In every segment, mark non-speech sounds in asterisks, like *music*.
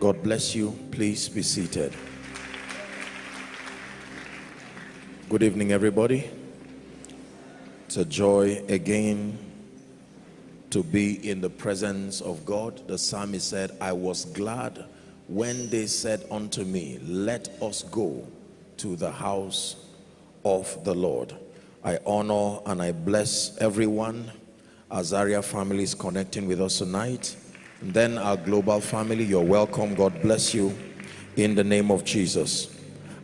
God bless you. Please be seated. Good evening, everybody. It's a joy again to be in the presence of God. The psalmist said, I was glad when they said unto me, Let us go to the house of the Lord. I honor and I bless everyone. Azaria family is connecting with us tonight. Then our global family, you're welcome. God bless you in the name of Jesus.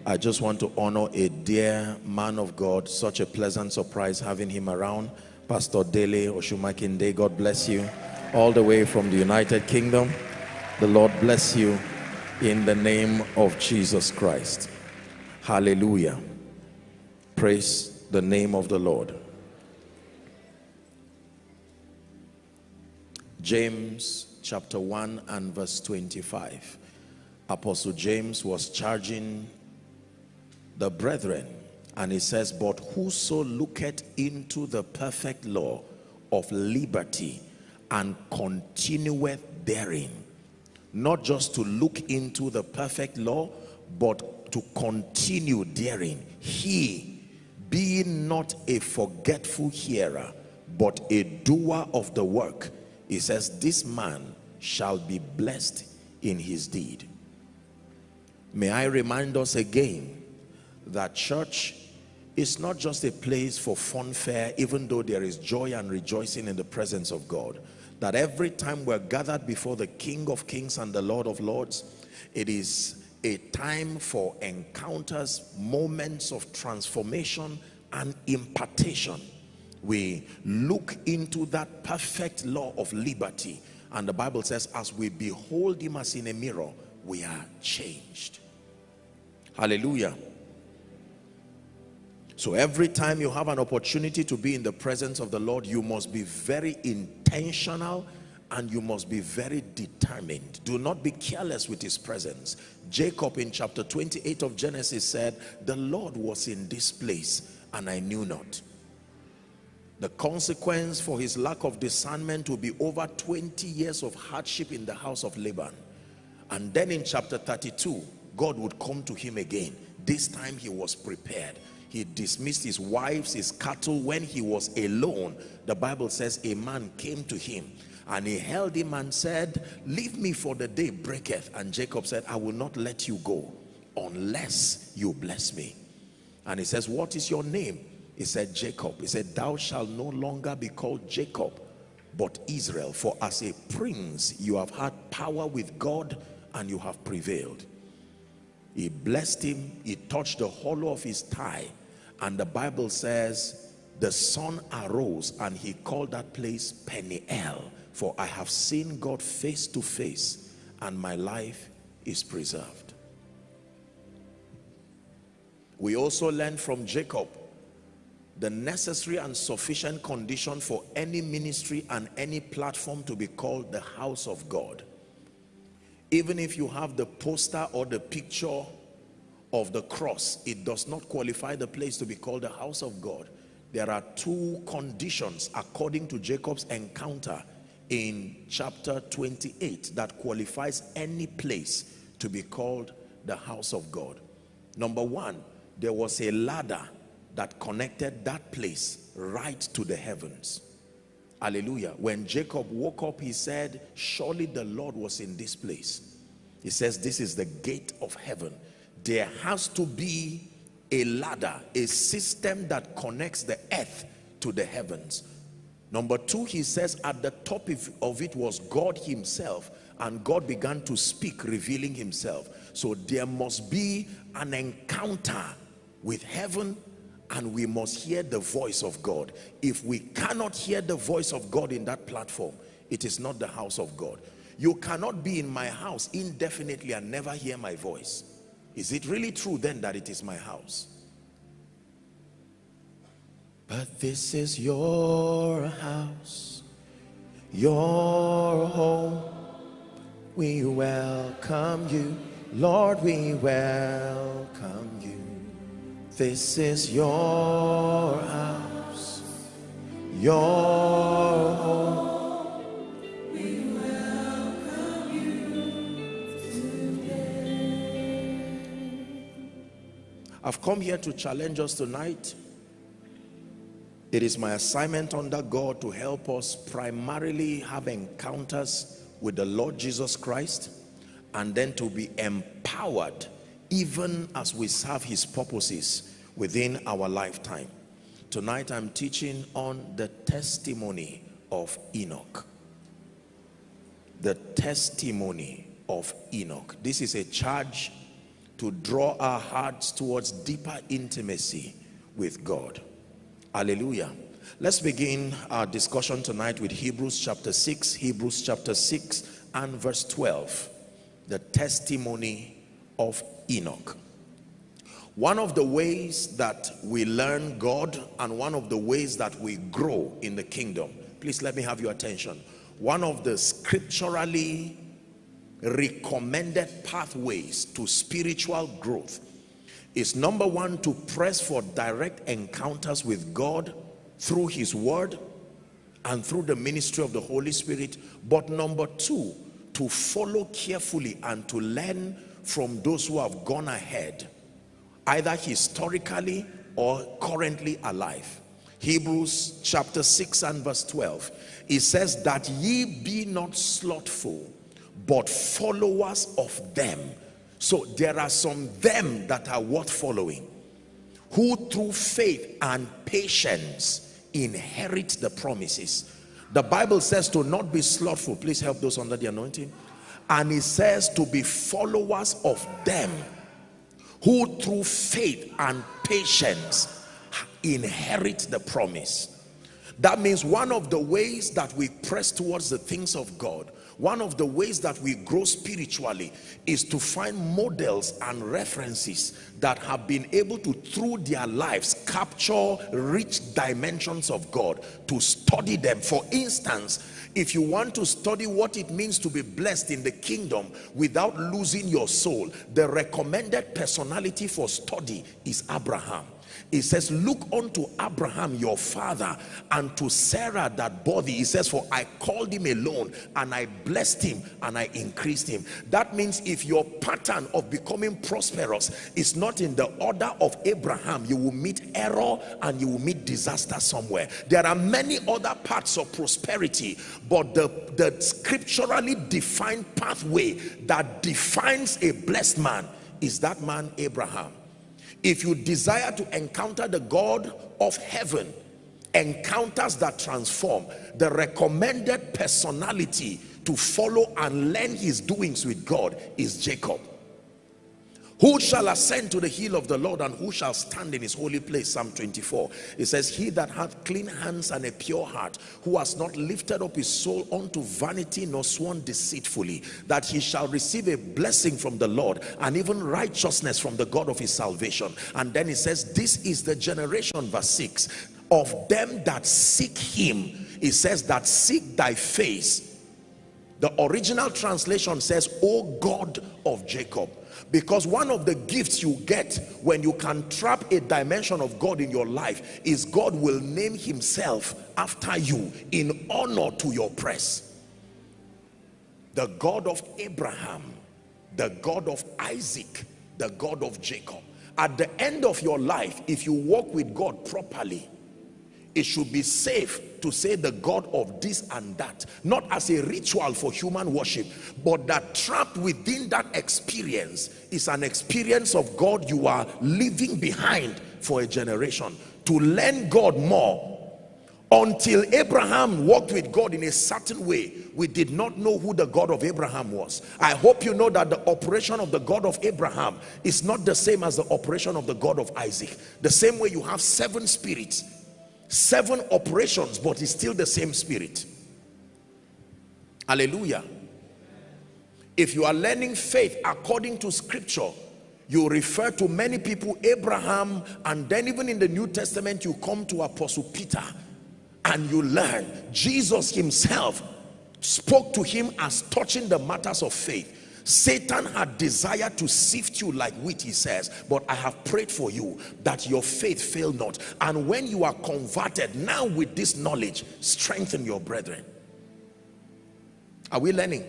I just want to honor a dear man of God. Such a pleasant surprise having him around. Pastor Dele Oshumakinde, God bless you. All the way from the United Kingdom. The Lord bless you in the name of Jesus Christ. Hallelujah. Praise the name of the Lord. James chapter 1 and verse 25. Apostle James was charging the brethren and he says, But whoso looketh into the perfect law of liberty and continueth therein, not just to look into the perfect law, but to continue therein, he being not a forgetful hearer, but a doer of the work, he says, This man shall be blessed in his deed. May I remind us again that church is not just a place for funfair, even though there is joy and rejoicing in the presence of God. That every time we're gathered before the King of Kings and the Lord of Lords, it is a time for encounters, moments of transformation and impartation. We look into that perfect law of liberty and the Bible says, as we behold him as in a mirror, we are changed. Hallelujah. So every time you have an opportunity to be in the presence of the Lord, you must be very intentional and you must be very determined. Do not be careless with his presence. Jacob in chapter 28 of Genesis said, the Lord was in this place and I knew not. The consequence for his lack of discernment will be over 20 years of hardship in the house of Laban. And then in chapter 32, God would come to him again. This time he was prepared. He dismissed his wives, his cattle. When he was alone, the Bible says a man came to him and he held him and said, leave me for the day breaketh. And Jacob said, I will not let you go unless you bless me. And he says, what is your name? He said, Jacob. He said, thou shalt no longer be called Jacob, but Israel. For as a prince, you have had power with God and you have prevailed. He blessed him. He touched the hollow of his thigh. And the Bible says, the sun arose and he called that place Peniel. For I have seen God face to face and my life is preserved. We also learn from Jacob the necessary and sufficient condition for any ministry and any platform to be called the house of God. Even if you have the poster or the picture of the cross, it does not qualify the place to be called the house of God. There are two conditions according to Jacob's encounter in chapter 28 that qualifies any place to be called the house of God. Number one, there was a ladder that connected that place right to the heavens. Hallelujah. When jacob woke up he said surely the lord was in this place. He says this is the gate of heaven. There has to be a ladder a system that connects the earth to the heavens. Number two he says at the top of it was god himself and god began to speak revealing himself. So there must be an encounter with heaven and we must hear the voice of God. If we cannot hear the voice of God in that platform, it is not the house of God. You cannot be in my house indefinitely and never hear my voice. Is it really true then that it is my house? But this is your house, your home. We welcome you, Lord, we welcome you. This is your house, your home. We you today. I've come here to challenge us tonight. It is my assignment under God to help us primarily have encounters with the Lord Jesus Christ and then to be empowered even as we serve his purposes within our lifetime. Tonight I'm teaching on the testimony of Enoch. The testimony of Enoch. This is a charge to draw our hearts towards deeper intimacy with God. Hallelujah. Let's begin our discussion tonight with Hebrews chapter 6, Hebrews chapter 6 and verse 12. The testimony of Enoch. One of the ways that we learn God and one of the ways that we grow in the kingdom, please let me have your attention. One of the scripturally recommended pathways to spiritual growth is number one to press for direct encounters with God through his word and through the ministry of the Holy Spirit but number two to follow carefully and to learn from those who have gone ahead either historically or currently alive. Hebrews chapter 6 and verse 12 it says that ye be not slothful but followers of them. So there are some them that are worth following who through faith and patience inherit the promises. The bible says to not be slothful. Please help those under the anointing and he says to be followers of them who through faith and patience inherit the promise. That means one of the ways that we press towards the things of God one of the ways that we grow spiritually is to find models and references that have been able to through their lives capture rich dimensions of God to study them. For instance if you want to study what it means to be blessed in the kingdom without losing your soul the recommended personality for study is Abraham he says look unto abraham your father and to sarah that body he says for i called him alone and i blessed him and i increased him. That means if your pattern of becoming prosperous is not in the order of abraham you will meet error and you will meet disaster somewhere. There are many other parts of prosperity but the the scripturally defined pathway that defines a blessed man is that man abraham if you desire to encounter the God of heaven encounters that transform the recommended personality to follow and learn his doings with God is Jacob who shall ascend to the hill of the Lord and who shall stand in his holy place? Psalm 24. It says, He that hath clean hands and a pure heart, who has not lifted up his soul unto vanity nor sworn deceitfully, that he shall receive a blessing from the Lord and even righteousness from the God of his salvation. And then he says, This is the generation, verse 6, of them that seek him. He says that seek thy face. The original translation says, O God of Jacob because one of the gifts you get when you can trap a dimension of God in your life is God will name himself after you in honor to your press. The God of Abraham the God of Isaac the God of Jacob. At the end of your life if you walk with God properly it should be safe to say the God of this and that not as a ritual for human worship but that trapped within that experience is an experience of God you are leaving behind for a generation. To learn God more until Abraham walked with God in a certain way we did not know who the God of Abraham was. I hope you know that the operation of the God of Abraham is not the same as the operation of the God of Isaac. The same way you have seven spirits seven operations but it's still the same spirit. Hallelujah. If you are learning faith according to scripture you refer to many people abraham and then even in the new testament you come to apostle peter and you learn. Jesus himself spoke to him as touching the matters of faith Satan had desired to sift you like wheat, he says, but I have prayed for you that your faith fail not. And when you are converted, now with this knowledge, strengthen your brethren. Are we learning?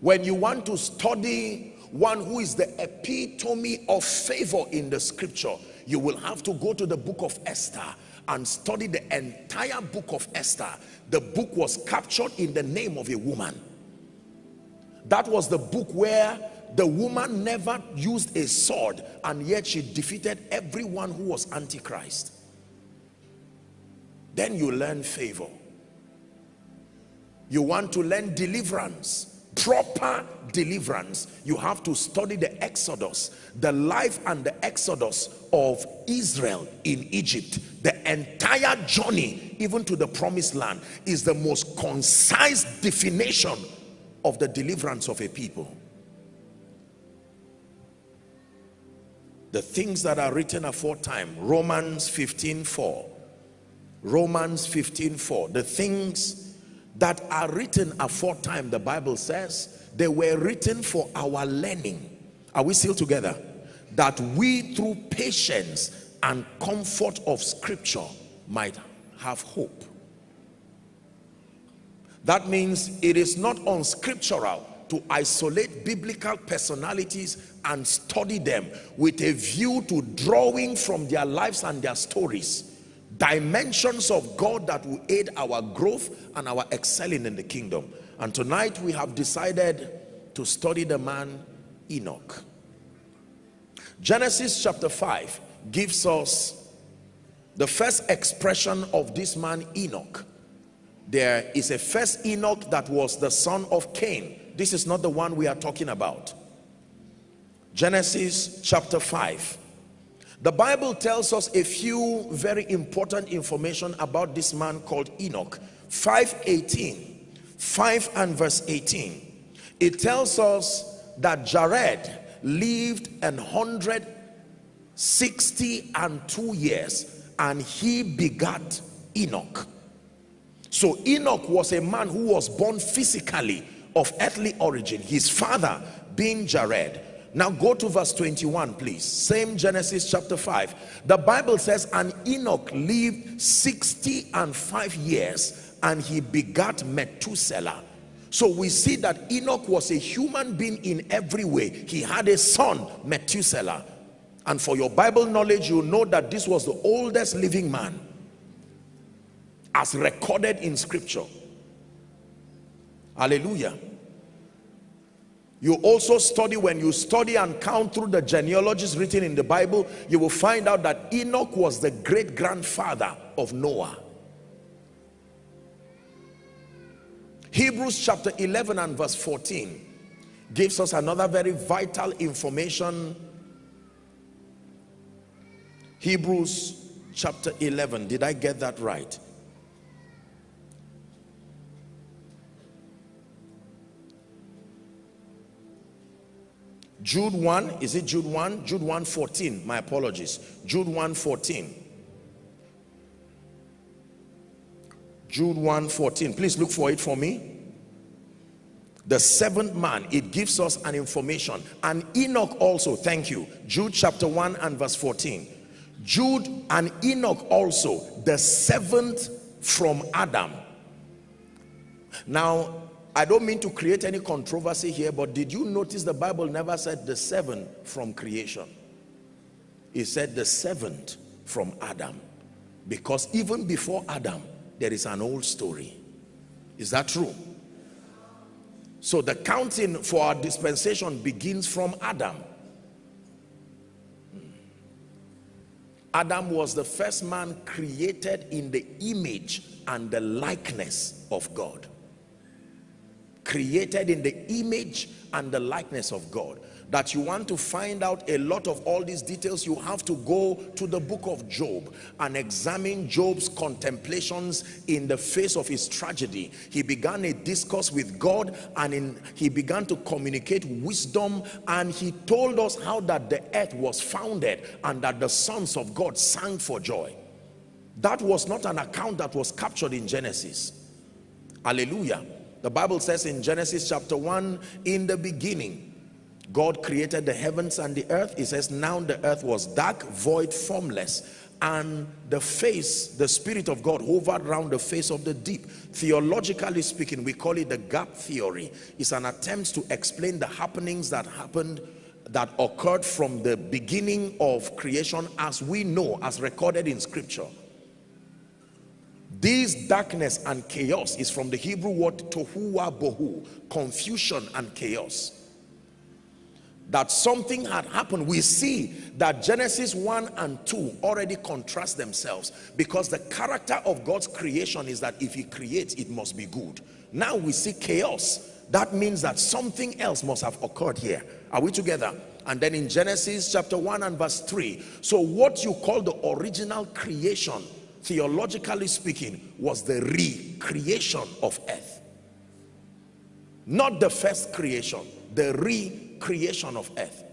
When you want to study one who is the epitome of favor in the scripture, you will have to go to the book of Esther and study the entire book of Esther. The book was captured in the name of a woman. That was the book where the woman never used a sword and yet she defeated everyone who was antichrist. Then you learn favor. You want to learn deliverance proper deliverance you have to study the exodus the life and the exodus of israel in egypt. The entire journey even to the promised land is the most concise definition of the deliverance of a people. The things that are written aforetime romans 15 4 romans 15 4 the things that are written aforetime, the Bible says, they were written for our learning. Are we still together? That we through patience and comfort of scripture might have hope. That means it is not unscriptural to isolate biblical personalities and study them with a view to drawing from their lives and their stories dimensions of God that will aid our growth and our excelling in the kingdom. And tonight we have decided to study the man Enoch. Genesis chapter 5 gives us the first expression of this man Enoch. There is a first Enoch that was the son of Cain. This is not the one we are talking about. Genesis chapter 5 the Bible tells us a few very important information about this man called Enoch. 518, 5 and verse 18. It tells us that Jared lived an hundred sixty and two years and he begat Enoch. So Enoch was a man who was born physically of earthly origin. His father being Jared now go to verse 21, please. Same Genesis chapter 5. The Bible says, and Enoch lived 60 and 5 years, and he begat Methuselah. So we see that Enoch was a human being in every way. He had a son, Methuselah. And for your Bible knowledge, you know that this was the oldest living man as recorded in scripture. Hallelujah. You also study, when you study and count through the genealogies written in the Bible, you will find out that Enoch was the great grandfather of Noah. Hebrews chapter 11 and verse 14 gives us another very vital information. Hebrews chapter 11, did I get that right? Jude 1, is it Jude 1? Jude 1 14, my apologies. Jude 1 14. Jude 1 14. Please look for it for me. The seventh man, it gives us an information. And Enoch also, thank you. Jude chapter 1 and verse 14. Jude and Enoch also, the seventh from Adam. Now, I don't mean to create any controversy here, but did you notice the Bible never said the seven from creation? It said the seventh from Adam. Because even before Adam, there is an old story. Is that true? So the counting for our dispensation begins from Adam. Adam was the first man created in the image and the likeness of God created in the image and the likeness of God. That you want to find out a lot of all these details you have to go to the book of Job and examine Job's contemplations in the face of his tragedy. He began a discourse with God and in, he began to communicate wisdom and he told us how that the earth was founded and that the sons of God sang for joy. That was not an account that was captured in Genesis. Hallelujah the Bible says in Genesis chapter 1, in the beginning, God created the heavens and the earth. It says, now the earth was dark, void, formless, and the face, the Spirit of God hovered around the face of the deep. Theologically speaking, we call it the gap theory. It's an attempt to explain the happenings that happened that occurred from the beginning of creation as we know, as recorded in scripture. This darkness and chaos is from the Hebrew word tohu wa bohu, confusion and chaos. That something had happened. We see that genesis 1 and 2 already contrast themselves because the character of god's creation is that if he creates it must be good. Now we see chaos. That means that something else must have occurred here. Are we together? And then in genesis chapter 1 and verse 3 so what you call the original creation theologically speaking was the recreation of earth not the first creation the re creation of earth.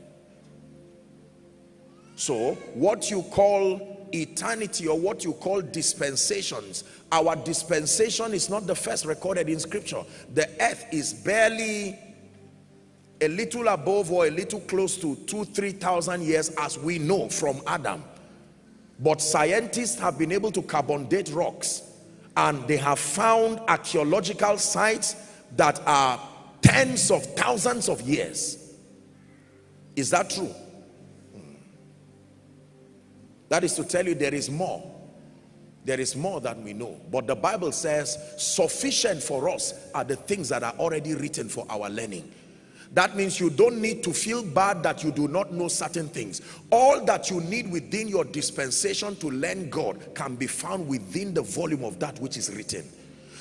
So what you call eternity or what you call dispensations, our dispensation is not the first recorded in scripture. The earth is barely a little above or a little close to two, three thousand years as we know from Adam. But scientists have been able to carbon date rocks and they have found archaeological sites that are tens of thousands of years is that true? Hmm. That is to tell you there is more. There is more than we know. But the Bible says sufficient for us are the things that are already written for our learning. That means you don't need to feel bad that you do not know certain things. All that you need within your dispensation to learn God can be found within the volume of that which is written.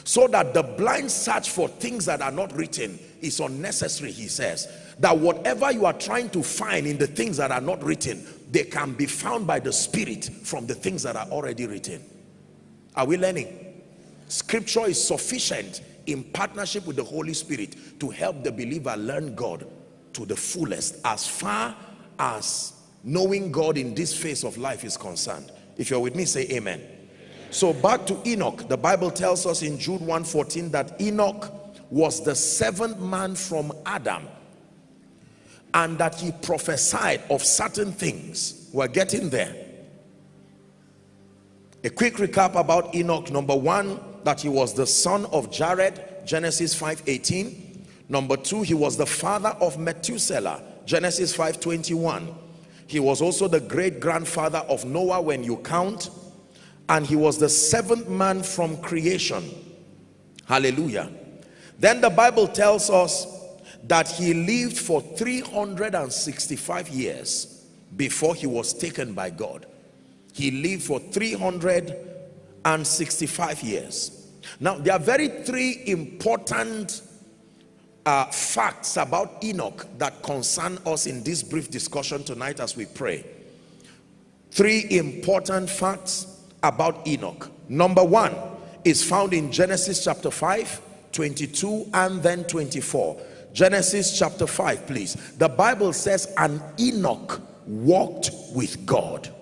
So that the blind search for things that are not written is unnecessary, he says that whatever you are trying to find in the things that are not written they can be found by the spirit from the things that are already written are we learning scripture is sufficient in partnership with the holy spirit to help the believer learn god to the fullest as far as knowing god in this phase of life is concerned. If you're with me say amen. So back to enoch. The bible tells us in jude 1:14 that enoch was the seventh man from adam and that he prophesied of certain things. We're getting there. A quick recap about enoch. Number one that he was the son of jared genesis 5:18. number two he was the father of methuselah genesis 5:21. he was also the great grandfather of noah when you count and he was the seventh man from creation hallelujah then the bible tells us that he lived for 365 years before he was taken by God. He lived for 365 years. Now, there are very three important uh, facts about Enoch that concern us in this brief discussion tonight as we pray. Three important facts about Enoch. Number one is found in Genesis chapter 5, 22 and then 24 Genesis chapter 5, please. The Bible says, and Enoch walked with God.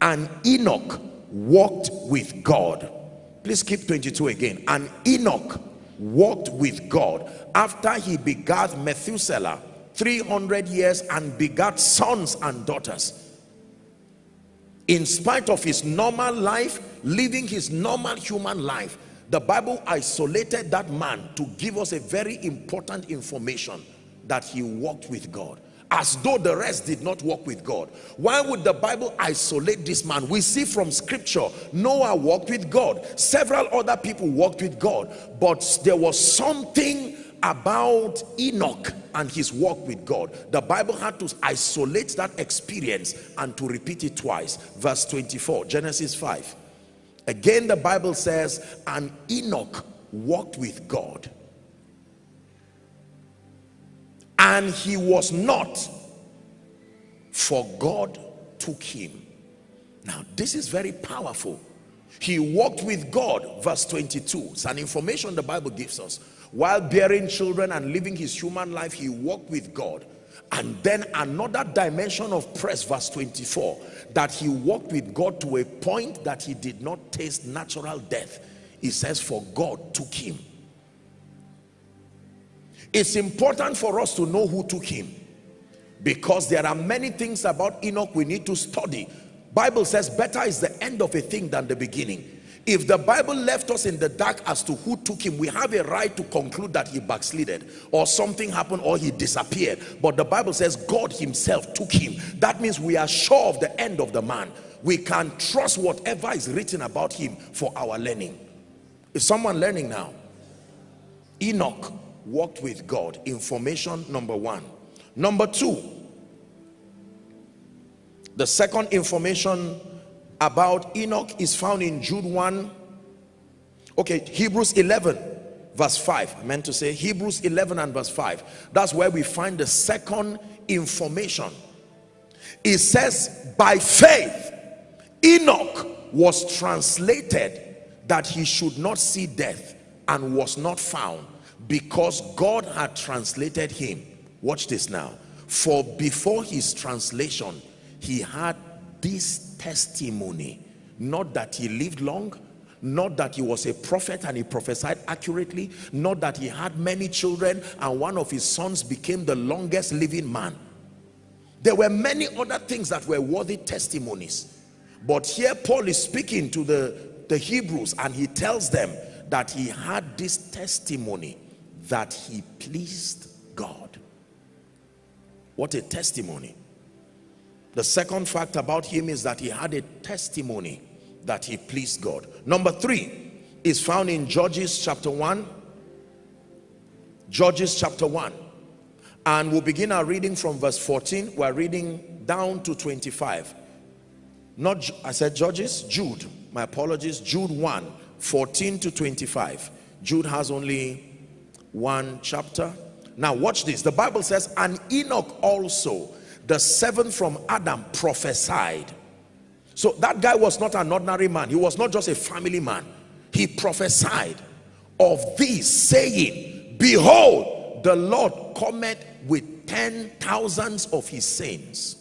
And Enoch walked with God. Please keep 22 again. And Enoch walked with God after he begat Methuselah 300 years and begat sons and daughters. In spite of his normal life, living his normal human life, the Bible isolated that man to give us a very important information that he walked with God as though the rest did not walk with God. Why would the Bible isolate this man? We see from scripture, Noah walked with God. Several other people walked with God. But there was something about Enoch and his walk with God. The Bible had to isolate that experience and to repeat it twice. Verse 24, Genesis 5. Again, the Bible says, and Enoch walked with God. And he was not, for God took him. Now, this is very powerful. He walked with God, verse 22. It's an information the Bible gives us. While bearing children and living his human life, he walked with God. And then another dimension of press, verse 24 that he walked with God to a point that he did not taste natural death. He says, for God took him. It's important for us to know who took him because there are many things about Enoch we need to study. Bible says better is the end of a thing than the beginning. If the Bible left us in the dark as to who took him, we have a right to conclude that he backslided or something happened or he disappeared. But the Bible says God himself took him. That means we are sure of the end of the man. We can trust whatever is written about him for our learning. Is someone learning now? Enoch walked with God. Information number one. Number two, the second information about Enoch is found in Jude 1 okay Hebrews 11 verse 5 I meant to say Hebrews 11 and verse 5 that's where we find the second information. It says by faith Enoch was translated that he should not see death and was not found because God had translated him. Watch this now. For before his translation he had this testimony. Not that he lived long not that he was a prophet and he prophesied accurately not that he had many children and one of his sons became the longest living man. There were many other things that were worthy testimonies. But here paul is speaking to the the hebrews and he tells them that he had this testimony that he pleased god what a testimony the second fact about him is that he had a testimony that he pleased God. Number three is found in Judges chapter 1. Judges chapter 1. And we'll begin our reading from verse 14. We're reading down to 25. Not, I said Judges, Jude. My apologies, Jude 1, 14 to 25. Jude has only one chapter. Now watch this. The Bible says, and Enoch also the seventh from Adam prophesied. So that guy was not an ordinary man. He was not just a family man. He prophesied of this saying, Behold, the Lord cometh with ten thousands of his saints.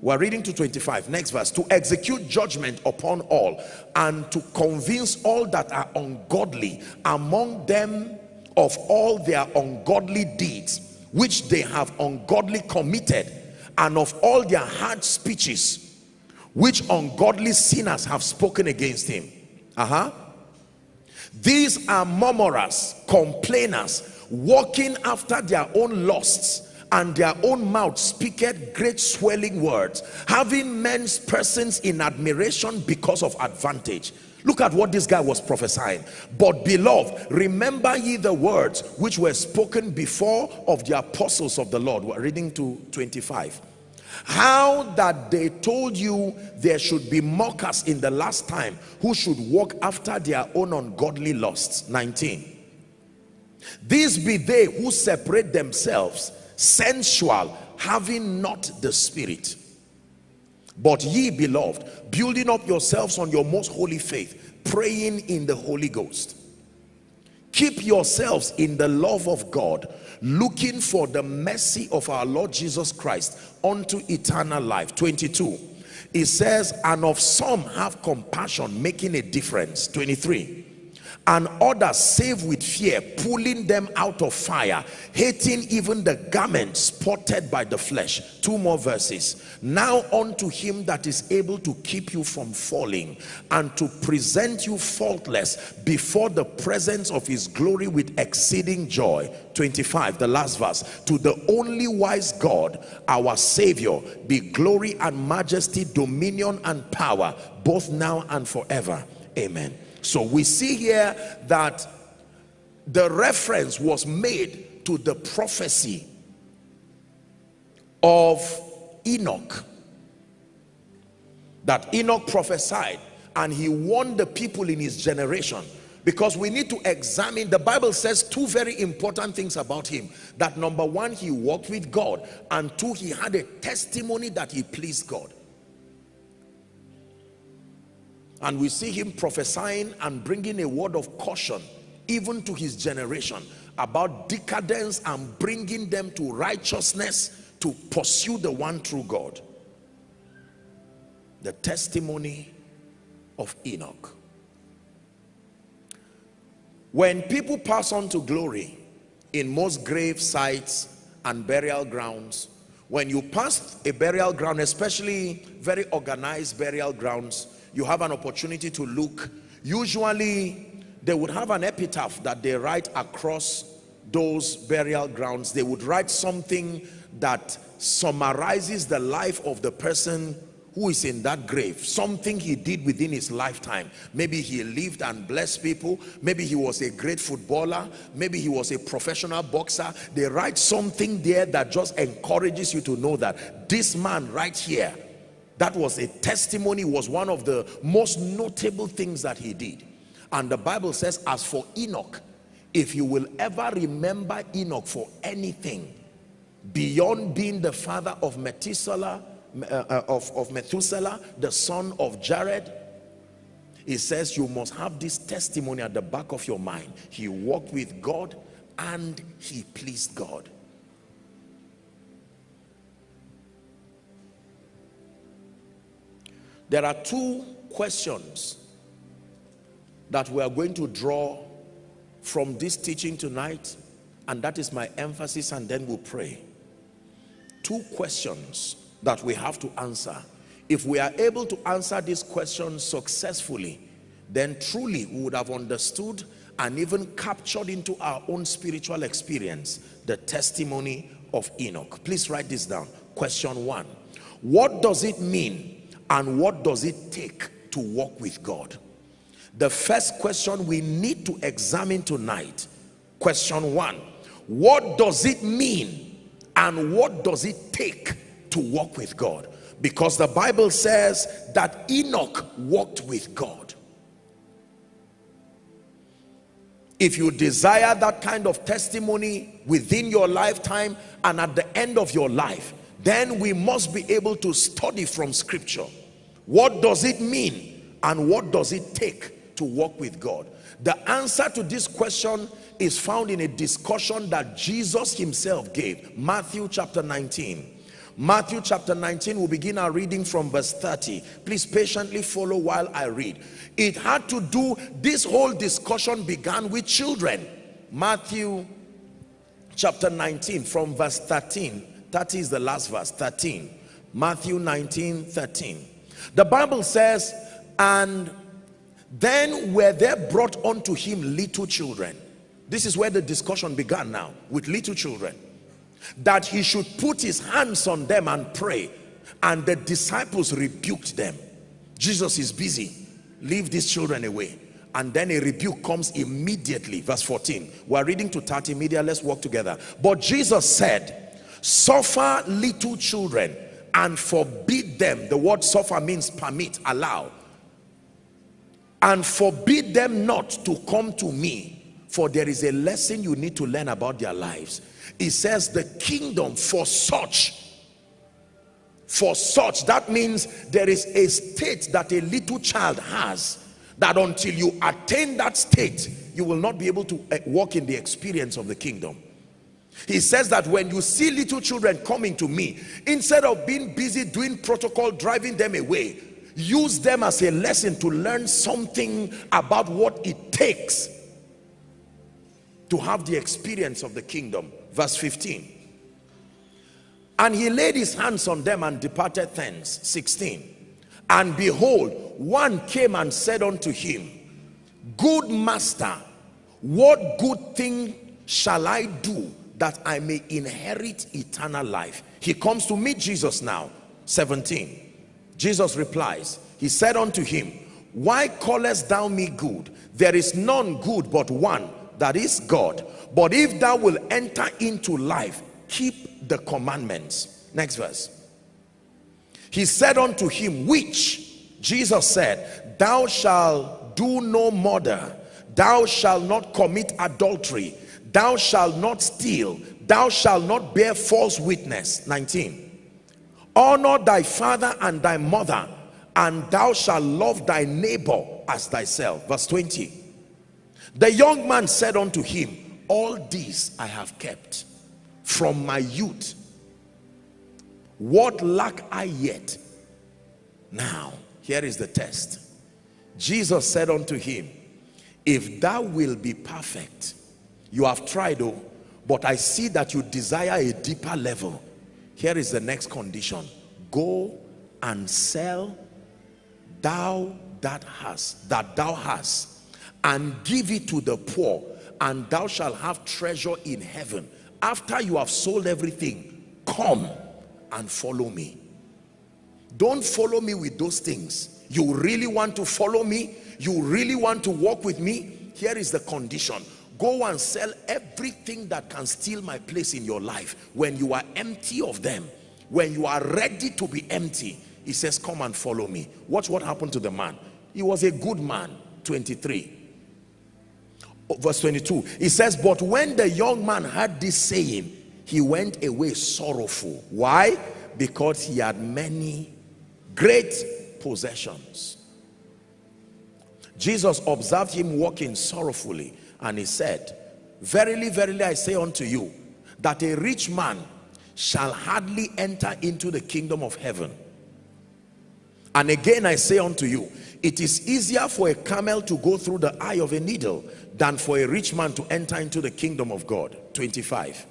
We're reading to 25, next verse. To execute judgment upon all and to convince all that are ungodly among them of all their ungodly deeds which they have ungodly committed and of all their hard speeches which ungodly sinners have spoken against him. Uh-huh. These are murmurers complainers walking after their own lusts and their own mouth speaketh great swelling words having men's persons in admiration because of advantage Look at what this guy was prophesying. But beloved, remember ye the words which were spoken before of the apostles of the Lord. We're reading to 25. How that they told you there should be mockers in the last time who should walk after their own ungodly lusts. 19. These be they who separate themselves, sensual, having not the spirit but ye beloved, building up yourselves on your most holy faith, praying in the Holy Ghost. Keep yourselves in the love of God, looking for the mercy of our Lord Jesus Christ unto eternal life. 22. It says, and of some have compassion, making a difference. 23 and others save with fear pulling them out of fire hating even the garment spotted by the flesh. Two more verses. Now unto him that is able to keep you from falling and to present you faultless before the presence of his glory with exceeding joy. 25 the last verse. To the only wise god our savior be glory and majesty dominion and power both now and forever. Amen so we see here that the reference was made to the prophecy of Enoch. That Enoch prophesied and he warned the people in his generation. Because we need to examine the bible says two very important things about him. That number one he walked with god. And two he had a testimony that he pleased god and we see him prophesying and bringing a word of caution even to his generation about decadence and bringing them to righteousness to pursue the one true God. The testimony of Enoch. When people pass on to glory in most grave sites and burial grounds when you pass a burial ground especially very organized burial grounds you have an opportunity to look. Usually they would have an epitaph that they write across those burial grounds. They would write something that summarizes the life of the person who is in that grave. Something he did within his lifetime. Maybe he lived and blessed people. Maybe he was a great footballer. Maybe he was a professional boxer. They write something there that just encourages you to know that this man right here that was a testimony was one of the most notable things that he did and the bible says as for enoch if you will ever remember enoch for anything beyond being the father of methuselah uh, uh, of, of Methuselah, the son of Jared, he says you must have this testimony at the back of your mind. He walked with God and he pleased God. There are two questions that we are going to draw from this teaching tonight and that is my emphasis and then we'll pray. Two questions that we have to answer. If we are able to answer this question successfully, then truly we would have understood and even captured into our own spiritual experience the testimony of Enoch. Please write this down. Question one. What does it mean and what does it take to walk with God? The first question we need to examine tonight. Question one. What does it mean and what does it take to walk with God because the Bible says that Enoch walked with God. If you desire that kind of testimony within your lifetime and at the end of your life, then we must be able to study from scripture. What does it mean and what does it take to walk with God? The answer to this question is found in a discussion that Jesus himself gave. Matthew chapter 19 Matthew chapter 19, we'll begin our reading from verse 30. Please patiently follow while I read. It had to do, this whole discussion began with children. Matthew chapter 19 from verse 13. 30 is the last verse, 13. Matthew 19, 13. The Bible says, and then were there brought unto him little children. This is where the discussion began now, with little children that he should put his hands on them and pray. And the disciples rebuked them. Jesus is busy. Leave these children away. And then a rebuke comes immediately. Verse 14 we're reading to 30 media let's walk together. But jesus said suffer little children and forbid them the word suffer means permit allow. And forbid them not to come to me for there is a lesson you need to learn about their lives. It says the kingdom for such for such that means there is a state that a little child has that until you attain that state you will not be able to eh, walk in the experience of the kingdom he says that when you see little children coming to me instead of being busy doing protocol driving them away use them as a lesson to learn something about what it takes to have the experience of the kingdom. Verse 15 and he laid his hands on them and departed thence 16 and behold one came and said unto him good master what good thing shall i do that i may inherit eternal life. He comes to meet jesus now. 17 jesus replies. He said unto him why callest thou me good? There is none good but one that is God. But if thou will enter into life, keep the commandments. Next verse. He said unto him, which? Jesus said, thou shalt do no murder, thou shalt not commit adultery, thou shalt not steal, thou shalt not bear false witness. 19. Honor thy father and thy mother, and thou shalt love thy neighbor as thyself. Verse 20 the young man said unto him, all these I have kept from my youth. What lack I yet? Now, here is the test. Jesus said unto him, if thou will be perfect, you have tried, oh, but I see that you desire a deeper level. here is the next condition. Go and sell thou that hast that thou hast and give it to the poor and thou shalt have treasure in heaven. After you have sold everything come and follow me. Don't follow me with those things. You really want to follow me? You really want to walk with me? Here is the condition go and sell everything that can steal my place in your life. When you are empty of them when you are ready to be empty he says come and follow me. Watch what happened to the man. He was a good man. 23 verse 22 he says but when the young man heard this saying he went away sorrowful. Why? Because he had many great possessions. Jesus observed him walking sorrowfully and he said verily verily i say unto you that a rich man shall hardly enter into the kingdom of heaven and again I say unto you, it is easier for a camel to go through the eye of a needle than for a rich man to enter into the kingdom of God. 25.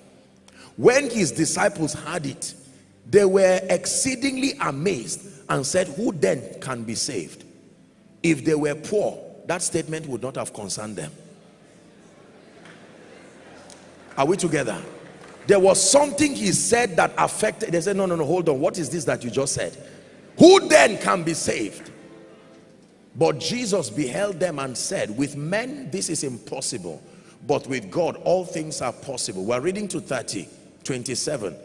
When his disciples heard it, they were exceedingly amazed and said, who then can be saved? If they were poor, that statement would not have concerned them. Are we together? There was something he said that affected, they said, no, no, no, hold on. What is this that you just said? Who then can be saved? But Jesus beheld them and said, with men this is impossible, but with God all things are possible. We're reading to 30, 27.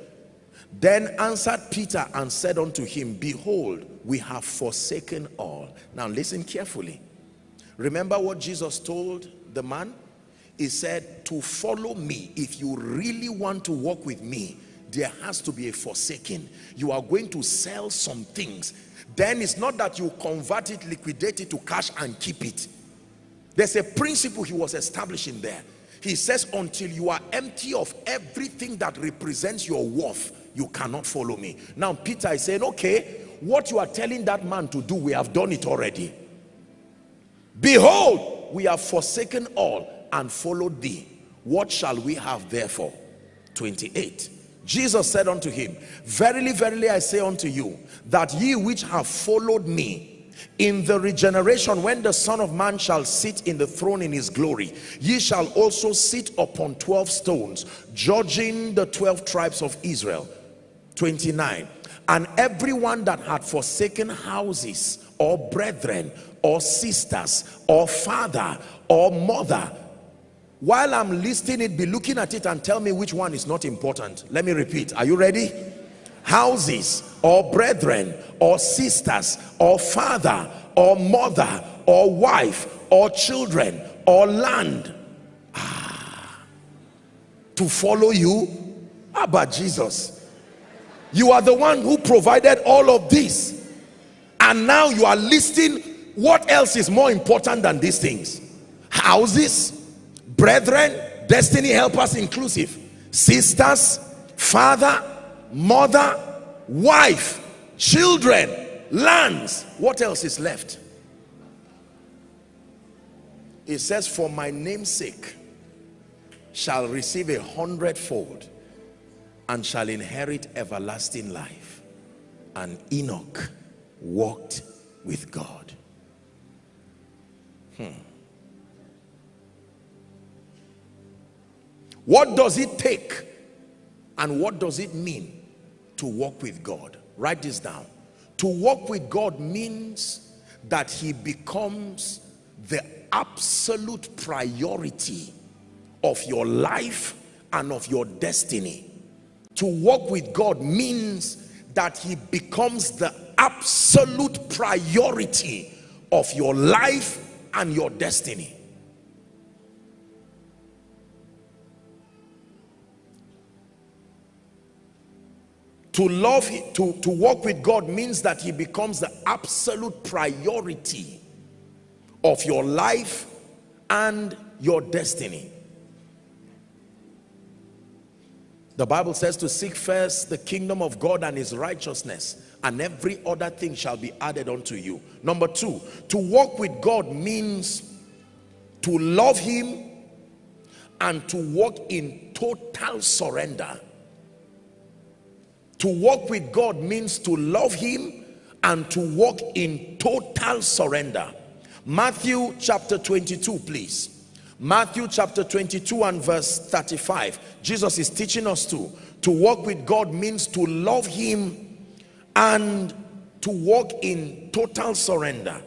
Then answered Peter and said unto him, Behold, we have forsaken all. Now listen carefully. Remember what Jesus told the man? He said, to follow me, if you really want to walk with me, there has to be a forsaking. You are going to sell some things. Then it's not that you convert it liquidate it to cash and keep it. There's a principle he was establishing there. He says until you are empty of everything that represents your worth you cannot follow me. Now peter is saying okay what you are telling that man to do we have done it already. Behold we have forsaken all and followed thee. What shall we have therefore? 28 Jesus said unto him, Verily, verily, I say unto you, that ye which have followed me, in the regeneration when the son of man shall sit in the throne in his glory ye shall also sit upon 12 stones judging the 12 tribes of israel. 29 and everyone that had forsaken houses or brethren or sisters or father or mother while I'm listing it, be looking at it and tell me which one is not important. Let me repeat. Are you ready? Houses or brethren or sisters or father or mother or wife or children or land. Ah, to follow you? About Jesus? You are the one who provided all of this. And now you are listing what else is more important than these things. Houses, brethren destiny helpers inclusive. Sisters father mother wife children lands. What else is left? It says for my name's sake shall receive a hundredfold and shall inherit everlasting life. And enoch walked with god What does it take and what does it mean to walk with God? Write this down. To walk with God means that he becomes the absolute priority of your life and of your destiny. To walk with God means that he becomes the absolute priority of your life and your destiny. To love to to walk with god means that he becomes the absolute priority of your life and your destiny. The bible says to seek first the kingdom of god and his righteousness and every other thing shall be added unto you. Number two to walk with god means to love him and to walk in total surrender To walk with God means to love him and to walk in total surrender. Matthew chapter 22, please. Matthew chapter 22 and verse 35. Jesus is teaching us to. To walk with God means to love him and to walk in total surrender.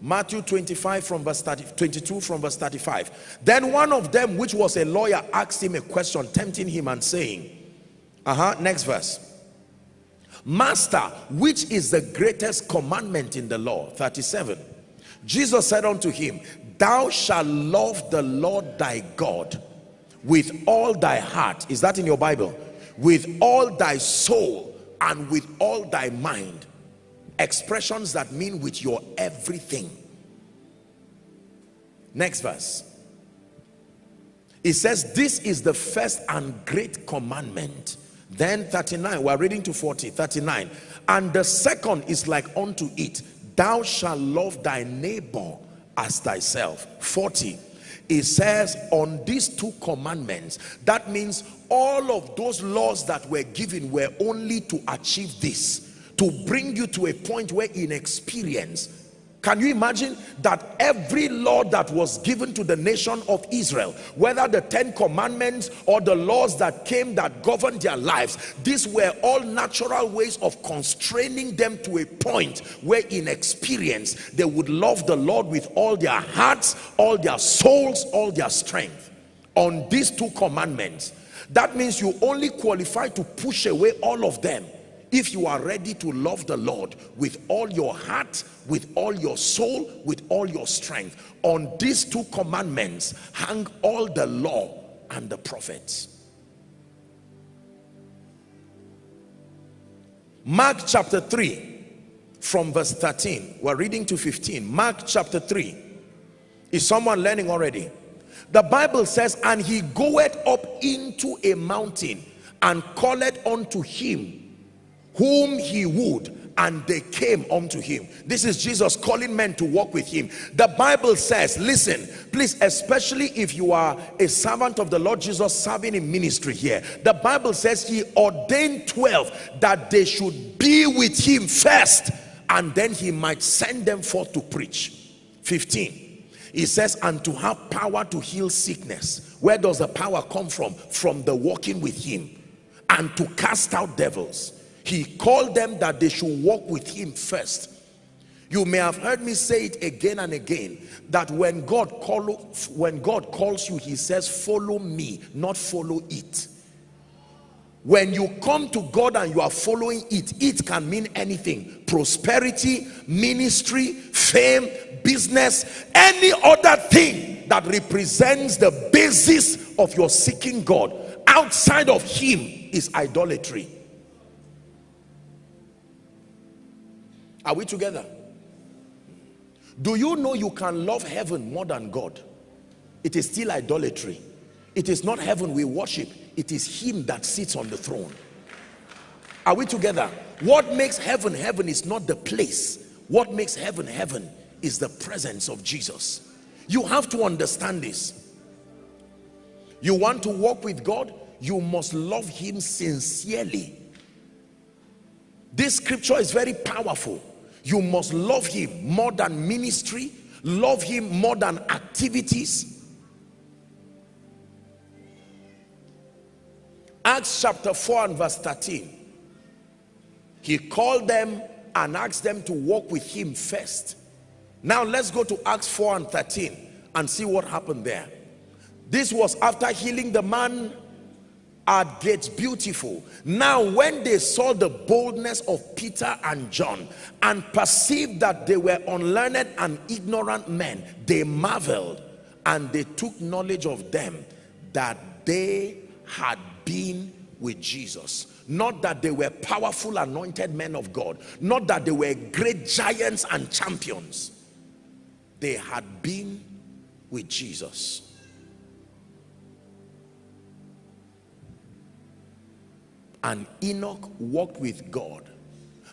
Matthew 25 from verse 30, 22 from verse 35. Then one of them, which was a lawyer, asked him a question, tempting him and saying, uh-huh, next verse. Master, which is the greatest commandment in the law? 37. Jesus said unto him, Thou shalt love the Lord thy God with all thy heart. Is that in your Bible? With all thy soul and with all thy mind. Expressions that mean with your everything. Next verse. It says, This is the first and great commandment then 39, we're reading to 40, 39. And the second is like unto it, thou shalt love thy neighbor as thyself. 40, it says on these two commandments, that means all of those laws that were given were only to achieve this, to bring you to a point where in experience can you imagine that every law that was given to the nation of Israel, whether the Ten Commandments or the laws that came that governed their lives, these were all natural ways of constraining them to a point where in experience they would love the Lord with all their hearts, all their souls, all their strength. On these two commandments, that means you only qualify to push away all of them if you are ready to love the Lord with all your heart, with all your soul, with all your strength. On these two commandments hang all the law and the prophets. Mark chapter 3 from verse 13. We're reading to 15. Mark chapter 3. Is someone learning already? The Bible says, and he goeth up into a mountain and calleth unto him whom he would and they came unto him. This is jesus calling men to walk with him. The bible says listen please especially if you are a servant of the lord jesus serving in ministry here the bible says he ordained 12 that they should be with him first and then he might send them forth to preach. 15 he says and to have power to heal sickness. Where does the power come from? From the walking with him and to cast out devils he called them that they should walk with him first. You may have heard me say it again and again that when god call when god calls you he says follow me not follow it. When you come to god and you are following it it can mean anything. Prosperity ministry fame business any other thing that represents the basis of your seeking god. Outside of him is idolatry Are we together? Do you know you can love heaven more than God? It is still idolatry. It is not heaven we worship. It is him that sits on the throne. Are we together? What makes heaven heaven is not the place. What makes heaven heaven is the presence of Jesus. You have to understand this. You want to walk with God? You must love him sincerely. This scripture is very powerful you must love him more than ministry love him more than activities. Acts chapter 4 and verse 13 he called them and asked them to walk with him first. Now let's go to acts 4 and 13 and see what happened there. This was after healing the man at gates beautiful. Now when they saw the boldness of peter and john and perceived that they were unlearned and ignorant men they marveled and they took knowledge of them that they had been with jesus. Not that they were powerful anointed men of god. Not that they were great giants and champions. They had been with jesus and Enoch walked with God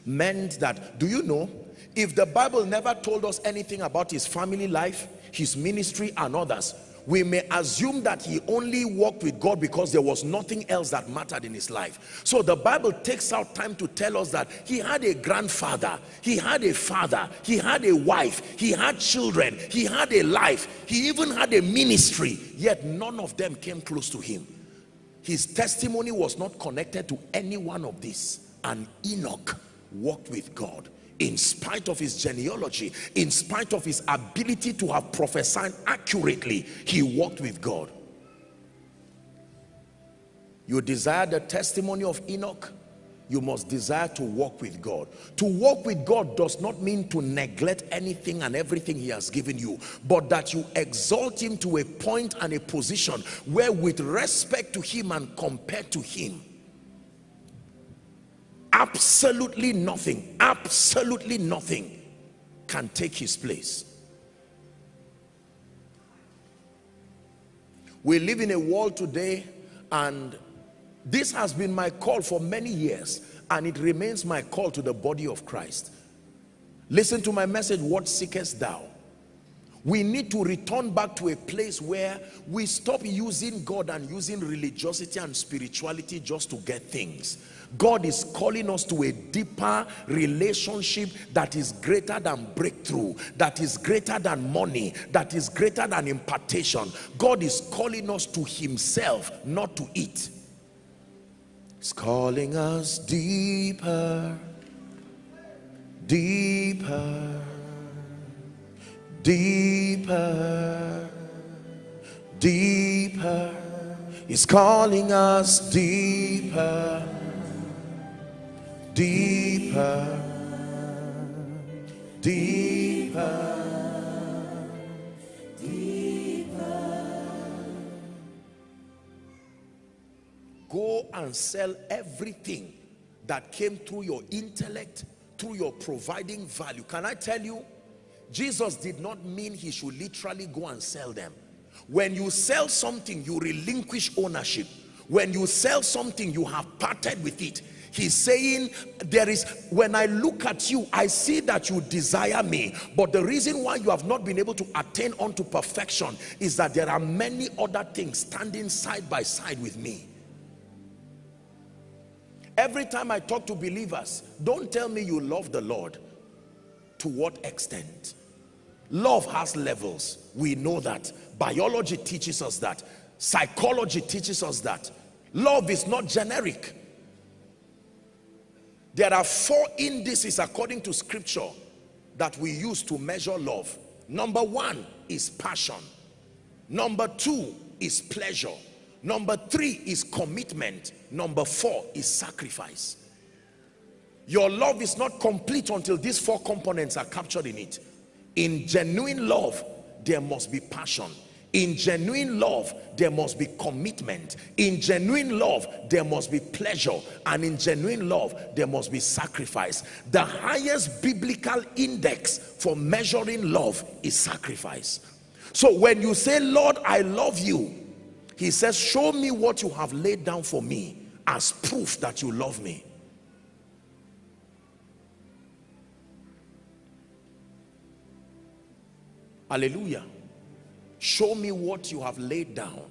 meant that, do you know, if the Bible never told us anything about his family life, his ministry and others, we may assume that he only walked with God because there was nothing else that mattered in his life. So the Bible takes out time to tell us that he had a grandfather, he had a father, he had a wife, he had children, he had a life, he even had a ministry, yet none of them came close to him. His testimony was not connected to any one of these. And Enoch walked with God in spite of his genealogy, in spite of his ability to have prophesied accurately, he walked with God. You desire the testimony of Enoch, you must desire to walk with God. To walk with God does not mean to neglect anything and everything he has given you, but that you exalt him to a point and a position where with respect to him and compared to him, absolutely nothing absolutely nothing can take his place we live in a world today and this has been my call for many years and it remains my call to the body of Christ listen to my message what seekest thou we need to return back to a place where we stop using God and using religiosity and spirituality just to get things God is calling us to a deeper relationship that is greater than breakthrough, that is greater than money, that is greater than impartation. God is calling us to himself, not to it. He's calling us deeper, deeper, deeper, deeper. He's calling us deeper deeper, deeper, Go and sell everything that came through your intellect, through your providing value. Can I tell you, Jesus did not mean he should literally go and sell them. When you sell something, you relinquish ownership. When you sell something, you have parted with it he's saying there is when i look at you i see that you desire me but the reason why you have not been able to attain unto perfection is that there are many other things standing side by side with me every time i talk to believers don't tell me you love the lord to what extent love has levels we know that biology teaches us that psychology teaches us that love is not generic there are four indices according to scripture that we use to measure love. Number one is passion. Number two is pleasure. Number three is commitment. Number four is sacrifice. Your love is not complete until these four components are captured in it. In genuine love, there must be passion. In genuine love there must be commitment. In genuine love there must be pleasure. And in genuine love there must be sacrifice. The highest biblical index for measuring love is sacrifice. So when you say lord i love you he says show me what you have laid down for me as proof that you love me. Hallelujah. Show me what you have laid down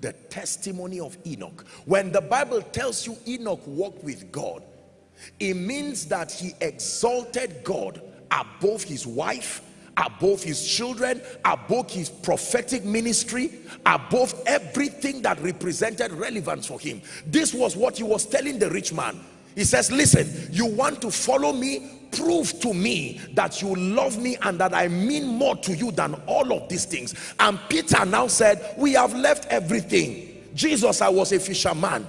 the testimony of Enoch. When the Bible tells you Enoch walked with God it means that he exalted God above his wife above his children above his prophetic ministry above everything that represented relevance for him this was what he was telling the rich man he says listen you want to follow me prove to me that you love me and that I mean more to you than all of these things. And Peter now said, we have left everything. Jesus, I was a fisherman.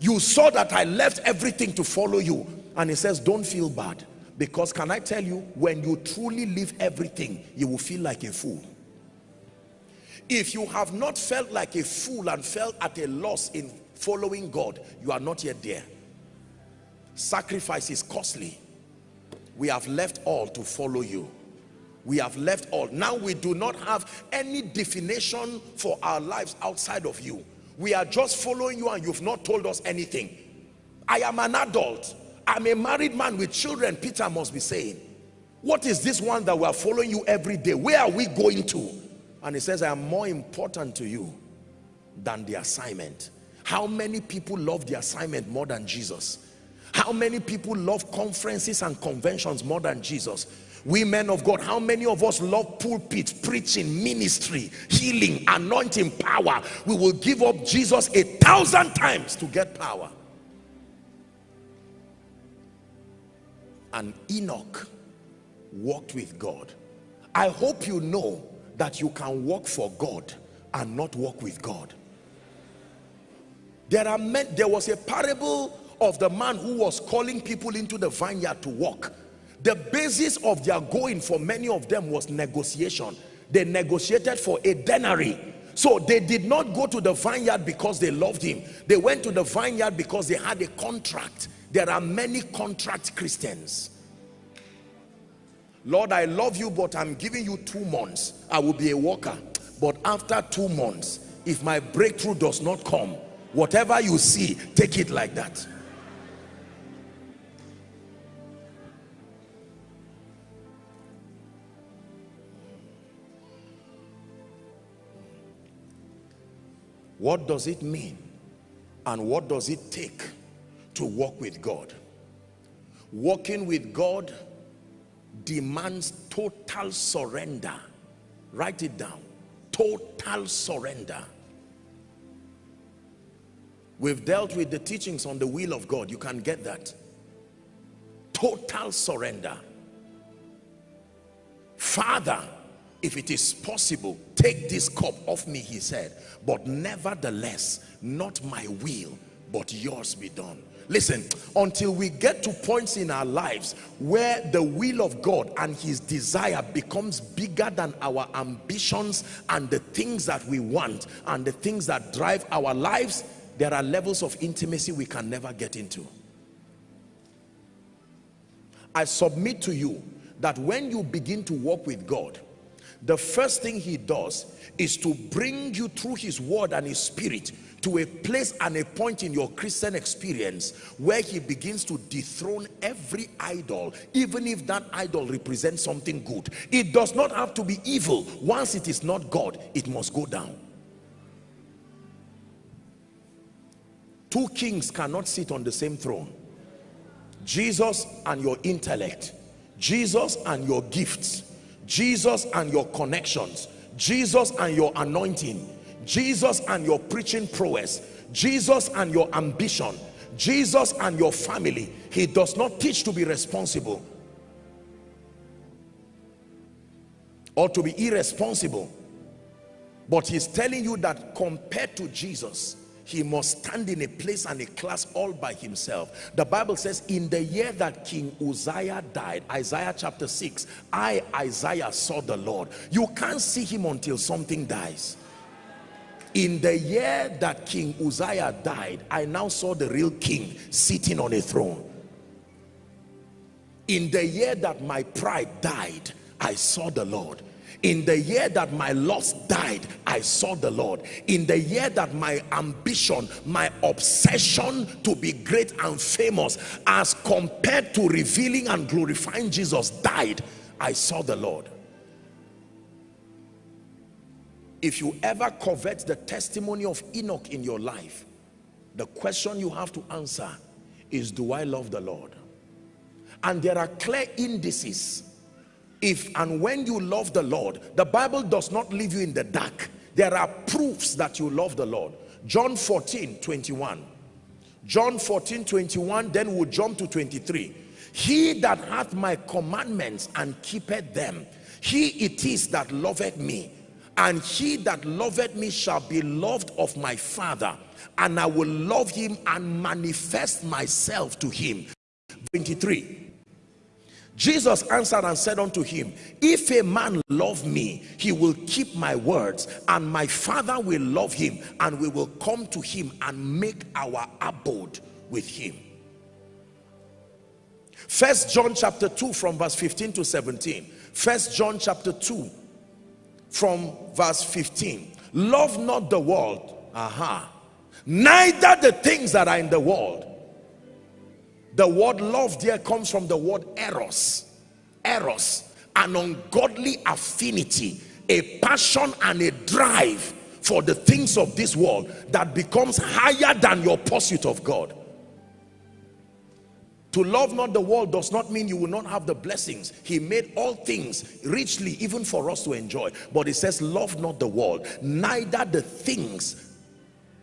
You saw that I left everything to follow you. And he says, don't feel bad. Because can I tell you, when you truly leave everything, you will feel like a fool. If you have not felt like a fool and felt at a loss in following God, you are not yet there. Sacrifice is costly. We have left all to follow you. We have left all. Now we do not have any definition for our lives outside of you. We are just following you and you've not told us anything. I am an adult i'm a married man with children peter must be saying what is this one that we are following you every day where are we going to and he says, I am more important to you than the assignment. How many people love the assignment more than Jesus? How many people love conferences and conventions more than Jesus? We men of God, how many of us love pulpit, preaching, ministry, healing, anointing, power? We will give up Jesus a thousand times to get power. And Enoch walked with God. I hope you know that you can work for God and not work with God. There are men, there was a parable of the man who was calling people into the vineyard to work. The basis of their going for many of them was negotiation. They negotiated for a denary. So they did not go to the vineyard because they loved him. They went to the vineyard because they had a contract. There are many contract Christians. Lord, I love you, but I'm giving you two months. I will be a worker. But after two months, if my breakthrough does not come, whatever you see, take it like that. What does it mean? And what does it take to walk with God? Walking with God demands total surrender. Write it down. Total surrender. We've dealt with the teachings on the will of God. You can get that. Total surrender. Father, if it is possible, take this cup off me, he said. But nevertheless, not my will, but yours be done. Listen, until we get to points in our lives where the will of God and his desire becomes bigger than our ambitions and the things that we want and the things that drive our lives, there are levels of intimacy we can never get into. I submit to you that when you begin to walk with God, the first thing he does is to bring you through his word and his spirit to a place and a point in your Christian experience where he begins to dethrone every idol, even if that idol represents something good. It does not have to be evil. Once it is not God, it must go down. Two kings cannot sit on the same throne. Jesus and your intellect. Jesus and your gifts. Jesus and your connections. Jesus and your anointing Jesus and your preaching prowess, Jesus and your ambition, Jesus and your family. He does not teach to be responsible or to be irresponsible. But he's telling you that compared to Jesus, he must stand in a place and a class all by himself. The Bible says in the year that King Uzziah died, Isaiah chapter 6, I, Isaiah, saw the Lord. You can't see him until something dies in the year that King Uzziah died, I now saw the real king sitting on a throne. In the year that my pride died, I saw the Lord. In the year that my lust died, I saw the Lord. In the year that my ambition, my obsession to be great and famous as compared to revealing and glorifying Jesus died, I saw the Lord. If you ever covet the testimony of Enoch in your life, the question you have to answer is, do I love the Lord? And there are clear indices. If and when you love the Lord, the Bible does not leave you in the dark. There are proofs that you love the Lord. John 14, 21. John 14, 21, then we'll jump to 23. He that hath my commandments and keepeth them, he it is that loveth me and he that loveth me shall be loved of my father and I will love him and manifest myself to him. 23 Jesus answered and said unto him if a man love me he will keep my words and my father will love him and we will come to him and make our abode with him. First John chapter 2 from verse 15 to 17 first John chapter 2 from verse 15 love not the world. Aha. Neither the things that are in the world. The word love there comes from the word eros. Eros an ungodly affinity a passion and a drive for the things of this world that becomes higher than your pursuit of God to love not the world does not mean you will not have the blessings. He made all things richly even for us to enjoy. But it says love not the world, neither the things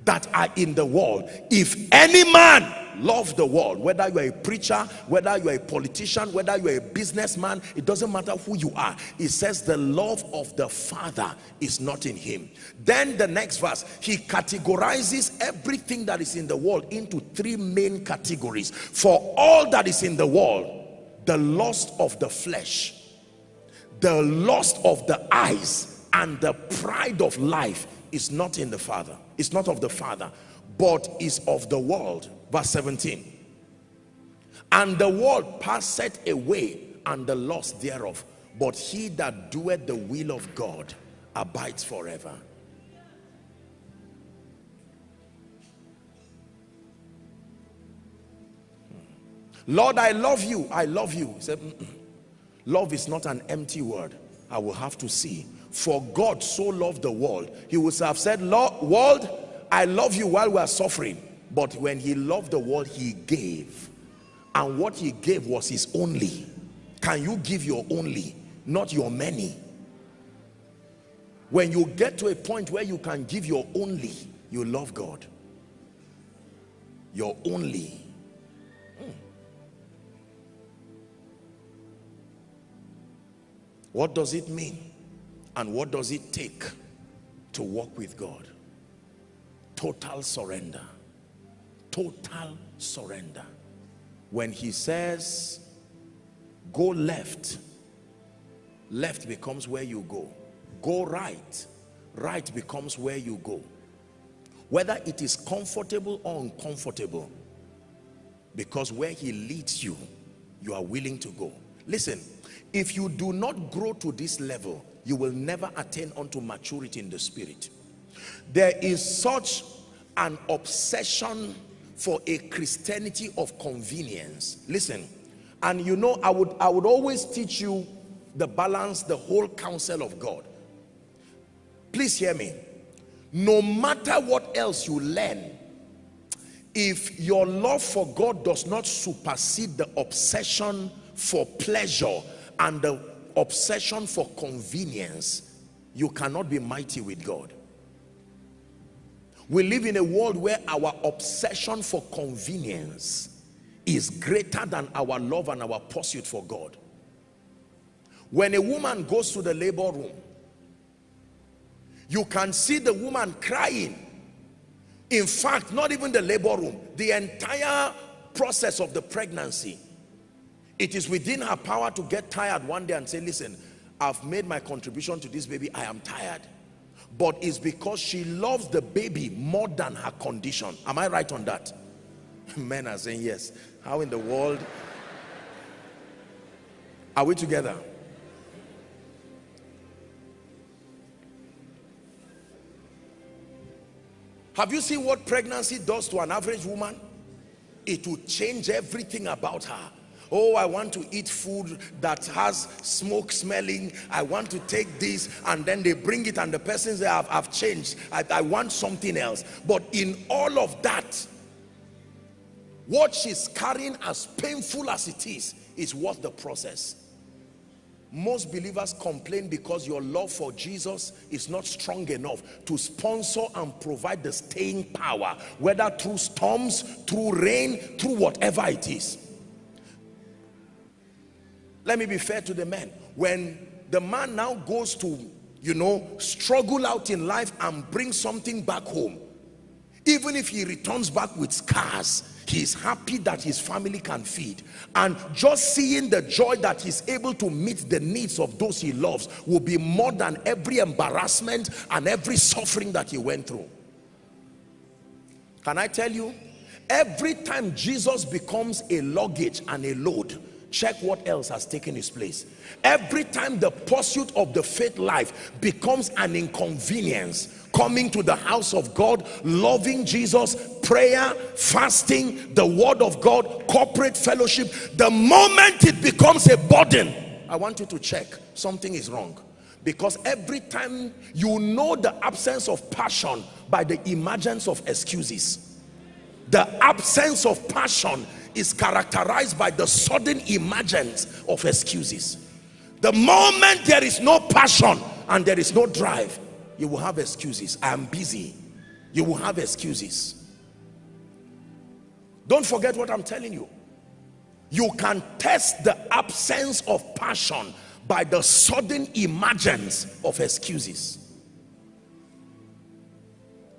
that are in the world. If any man love the world, whether you're a preacher, whether you're a politician, whether you're a businessman, it doesn't matter who you are. It says the love of the Father is not in him. Then the next verse, he categorizes everything that is in the world into three main categories. For all that is in the world, the lust of the flesh, the lust of the eyes, and the pride of life is not in the Father is not of the Father, but is of the world. Verse 17. And the world passeth away and the lust thereof, but he that doeth the will of God abides forever. Hmm. Lord, I love you. I love you. Said, love is not an empty word. I will have to see for God so loved the world he would have said world I love you while we are suffering. But when he loved the world he gave. And what he gave was his only. Can you give your only not your many? When you get to a point where you can give your only you love God. Your only. Hmm. what does it mean and what does it take to walk with God? Total surrender. Total surrender. When he says, go left, left becomes where you go. Go right, right becomes where you go. Whether it is comfortable or uncomfortable, because where he leads you, you are willing to go. Listen, if you do not grow to this level, you will never attain unto maturity in the spirit. There is such an obsession for a christianity of convenience. Listen and you know i would i would always teach you the balance the whole counsel of god. Please hear me. No matter what else you learn if your love for god does not supersede the obsession for pleasure and the obsession for convenience, you cannot be mighty with God. We live in a world where our obsession for convenience is greater than our love and our pursuit for God. When a woman goes to the labor room, you can see the woman crying. In fact, not even the labor room, the entire process of the pregnancy it is within her power to get tired one day and say, listen, I've made my contribution to this baby. I am tired. But it's because she loves the baby more than her condition. Am I right on that? *laughs* Men are saying yes. How in the world? Are we together? Have you seen what pregnancy does to an average woman? It will change everything about her oh i want to eat food that has smoke smelling. I want to take this and then they bring it and the person say i've, I've changed. I, I want something else. But in all of that what she's carrying as painful as it is is worth the process. Most believers complain because your love for Jesus is not strong enough to sponsor and provide the staying power whether through storms through rain through whatever it is let me be fair to the men. When the man now goes to you know struggle out in life and bring something back home even if he returns back with scars he's happy that his family can feed. And just seeing the joy that he's able to meet the needs of those he loves will be more than every embarrassment and every suffering that he went through. Can i tell you? Every time jesus becomes a luggage and a load check what else has taken its place. Every time the pursuit of the faith life becomes an inconvenience coming to the house of God loving Jesus prayer fasting the word of God corporate fellowship the moment it becomes a burden I want you to check something is wrong. Because every time you know the absence of passion by the emergence of excuses the absence of passion is characterized by the sudden emergence of excuses. The moment there is no passion and there is no drive you will have excuses. I am busy. You will have excuses. Don't forget what i'm telling you. You can test the absence of passion by the sudden emergence of excuses.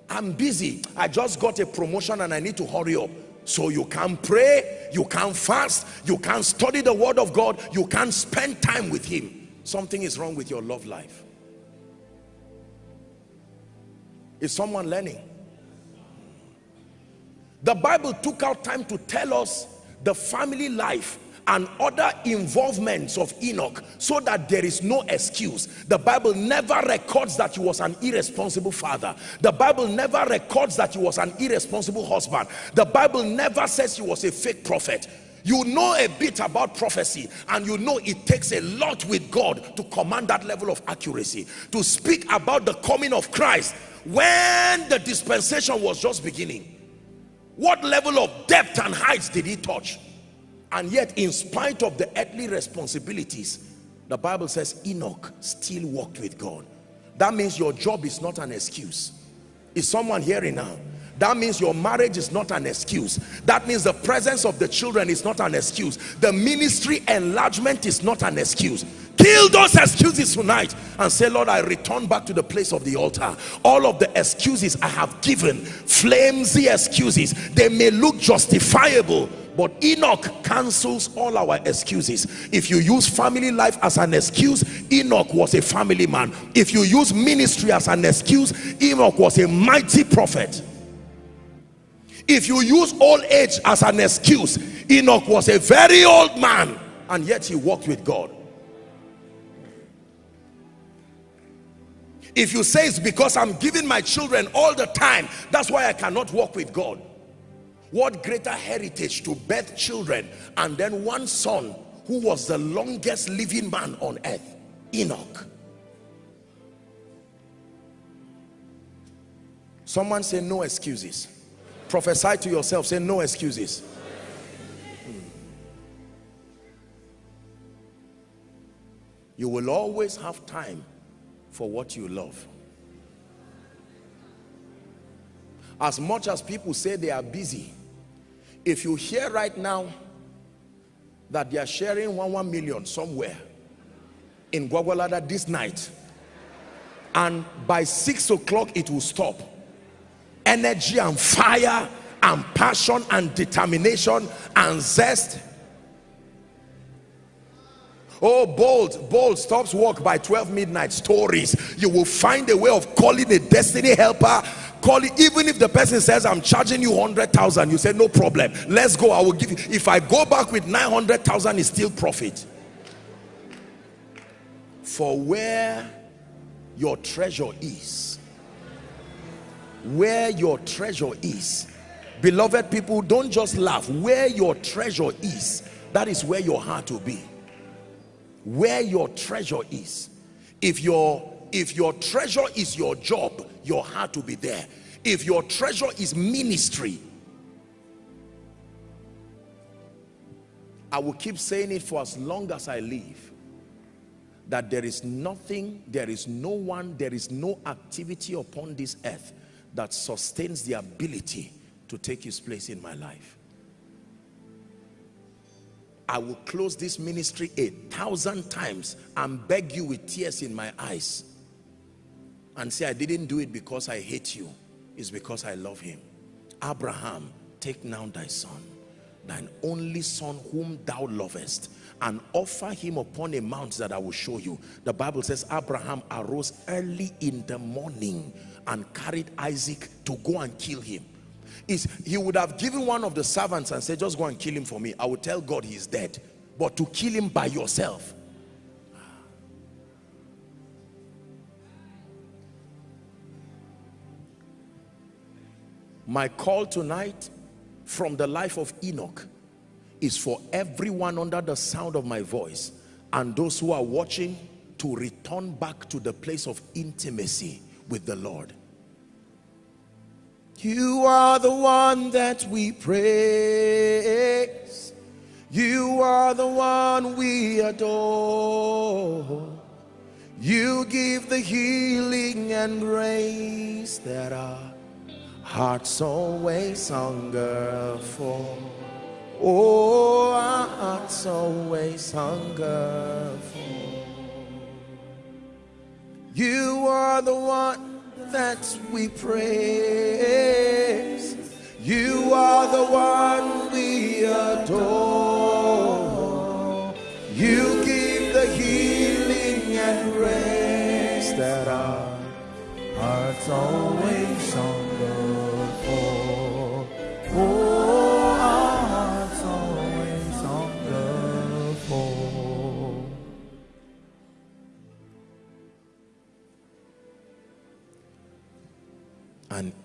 I'm busy. I just got a promotion and i need to hurry up so you can't pray you can't fast you can't study the word of god you can't spend time with him. Something is wrong with your love life. Is someone learning? The bible took out time to tell us the family life and other involvements of Enoch so that there is no excuse. The Bible never records that he was an irresponsible father. The Bible never records that he was an irresponsible husband. The Bible never says he was a fake prophet. You know a bit about prophecy and you know it takes a lot with God to command that level of accuracy. To speak about the coming of Christ when the dispensation was just beginning. What level of depth and heights did he touch? And yet in spite of the earthly responsibilities the bible says enoch still walked with god. That means your job is not an excuse. Is someone hearing now? That means your marriage is not an excuse. That means the presence of the children is not an excuse. The ministry enlargement is not an excuse. Kill those excuses tonight and say lord i return back to the place of the altar. All of the excuses i have given flimsy excuses they may look justifiable but Enoch cancels all our excuses. If you use family life as an excuse, Enoch was a family man. If you use ministry as an excuse, Enoch was a mighty prophet. If you use old age as an excuse, Enoch was a very old man and yet he walked with God. If you say it's because I'm giving my children all the time, that's why I cannot walk with God what greater heritage to birth children and then one son who was the longest living man on earth? Enoch. Someone say no excuses. Prophesy to yourself say no excuses. Hmm. you will always have time for what you love. As much as people say they are busy if you hear right now that they are sharing one one million somewhere in Gwagwalada this night and by six o'clock it will stop. Energy and fire and passion and determination and zest. Oh bold bold stops work by 12 midnight stories. You will find a way of calling a destiny helper call it even if the person says i'm charging you 100,000 you say no problem. Let's go. I will give you if i go back with 900,000 is still profit. For where your treasure is where your treasure is beloved people don't just laugh. Where your treasure is that is where your heart will be. Where your treasure is. If your if your treasure is your job your heart will be there. If your treasure is ministry I will keep saying it for as long as I live that there is nothing there is no one there is no activity upon this earth that sustains the ability to take his place in my life. I will close this ministry a thousand times and beg you with tears in my eyes and say I didn't do it because I hate you. It's because I love him. Abraham take now thy son thine only son whom thou lovest and offer him upon a mount that I will show you. The Bible says Abraham arose early in the morning and carried Isaac to go and kill him. Is he would have given one of the servants and said just go and kill him for me. I will tell God he's dead. But to kill him by yourself my call tonight from the life of Enoch is for everyone under the sound of my voice and those who are watching to return back to the place of intimacy with the Lord. You are the one that we praise. You are the one we adore. You give the healing and grace that our hearts always hunger for. Oh, our hearts always hunger for. You are the one that we praise. You are the one we adore. You give the healing and grace that our hearts always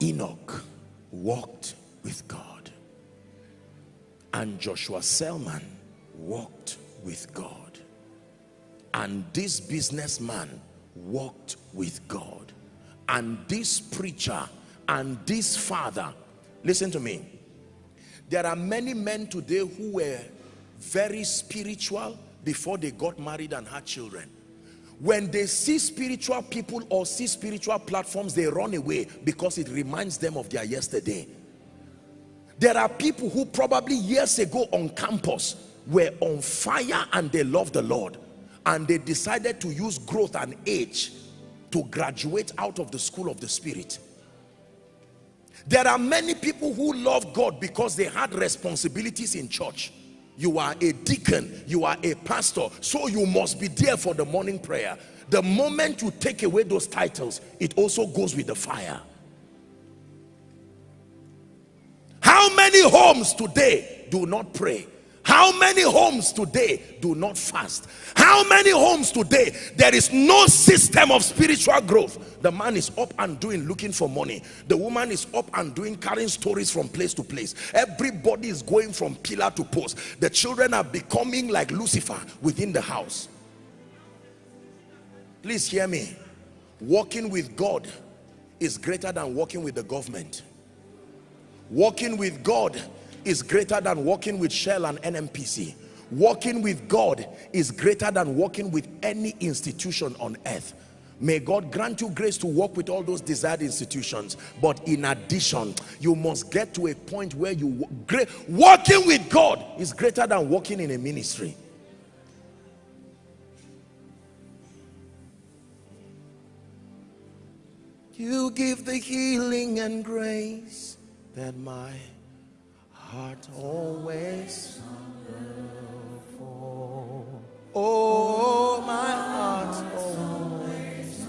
Enoch walked with God. And Joshua Selman walked with God. And this businessman walked with God. And this preacher and this father, listen to me. There are many men today who were very spiritual before they got married and had children when they see spiritual people or see spiritual platforms they run away because it reminds them of their yesterday. There are people who probably years ago on campus were on fire and they love the Lord. And they decided to use growth and age to graduate out of the school of the spirit. There are many people who love God because they had responsibilities in church you are a deacon. You are a pastor. So you must be there for the morning prayer. The moment you take away those titles it also goes with the fire. How many homes today do not pray how many homes today do not fast? How many homes today there is no system of spiritual growth? The man is up and doing looking for money. The woman is up and doing carrying stories from place to place. Everybody is going from pillar to post. The children are becoming like Lucifer within the house. Please hear me. Walking with God is greater than walking with the government. Walking with God is greater than working with Shell and NNPC. Working with God is greater than working with any institution on earth. May God grant you grace to work with all those desired institutions. But in addition, you must get to a point where you great working with God is greater than working in a ministry. You give the healing and grace that my heart always. Oh, my heart always.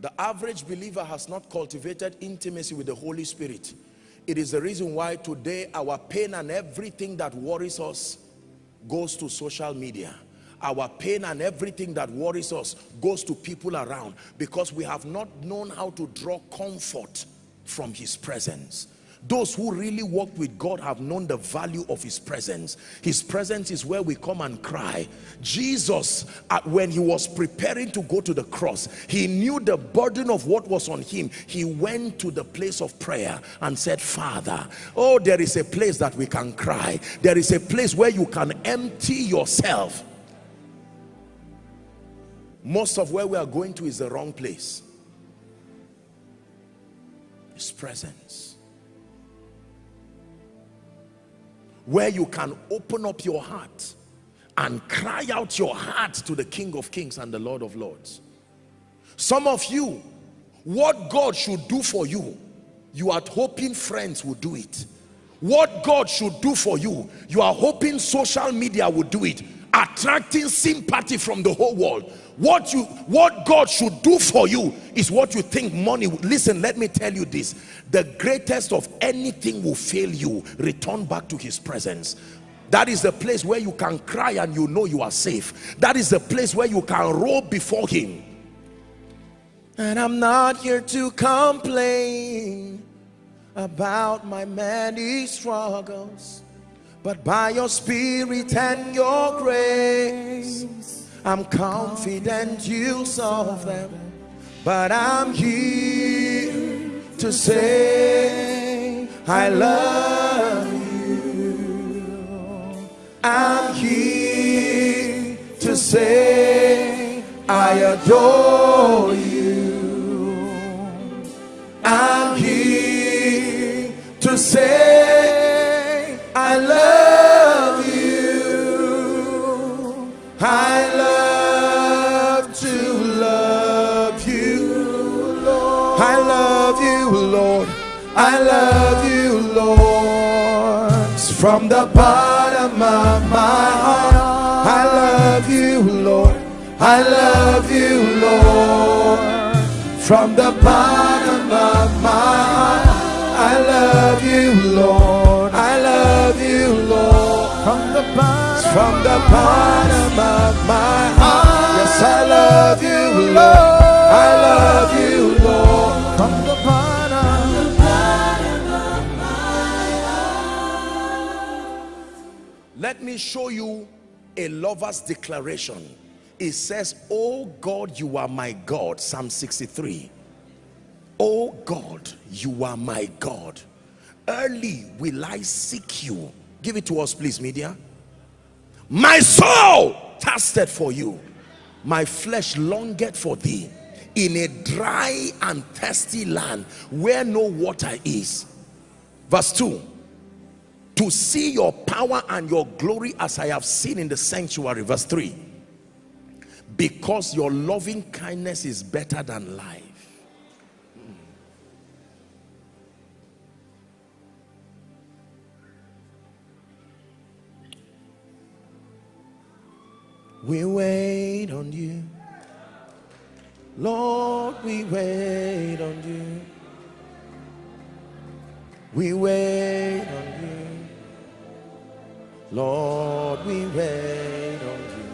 The average believer has not cultivated intimacy with the Holy Spirit. It is the reason why today our pain and everything that worries us goes to social media our pain and everything that worries us goes to people around because we have not known how to draw comfort from his presence. Those who really walk with God have known the value of his presence. His presence is where we come and cry. Jesus uh, when he was preparing to go to the cross he knew the burden of what was on him. He went to the place of prayer and said father oh there is a place that we can cry. There is a place where you can empty yourself. Most of where we are going to is the wrong place his presence. Where you can open up your heart and cry out your heart to the King of Kings and the Lord of Lords. Some of you what God should do for you you are hoping friends will do it. What God should do for you you are hoping social media will do it attracting sympathy from the whole world. What you what god should do for you is what you think money listen let me tell you this. The greatest of anything will fail you return back to his presence. That is the place where you can cry and you know you are safe. That is the place where you can roll before him. And i'm not here to complain about my many struggles But by your spirit and your grace, I'm confident you'll solve them. But I'm here to say, I love you. I'm here to say, I adore you. I'm here to say, I love I love to love you, Lord. I love you, Lord. I love you, Lord. From the bottom of my heart, I love you, Lord. I love you, Lord. From the bottom of my heart, I love you, Lord. From the bottom of my heart, yes, I love you, Lord. I love you, Lord. from the bottom, of my heart. Let me show you a lover's declaration. It says, Oh God, you are my God. Psalm 63. Oh God, you are my God. Early will I seek you. Give it to us, please, media. My soul thirsted for you. My flesh longed for thee in a dry and thirsty land where no water is. Verse 2 to see your power and your glory as I have seen in the sanctuary. Verse 3 because your loving kindness is better than life. We wait on you. Lord, we wait on you. We wait on you. Lord, we wait on you.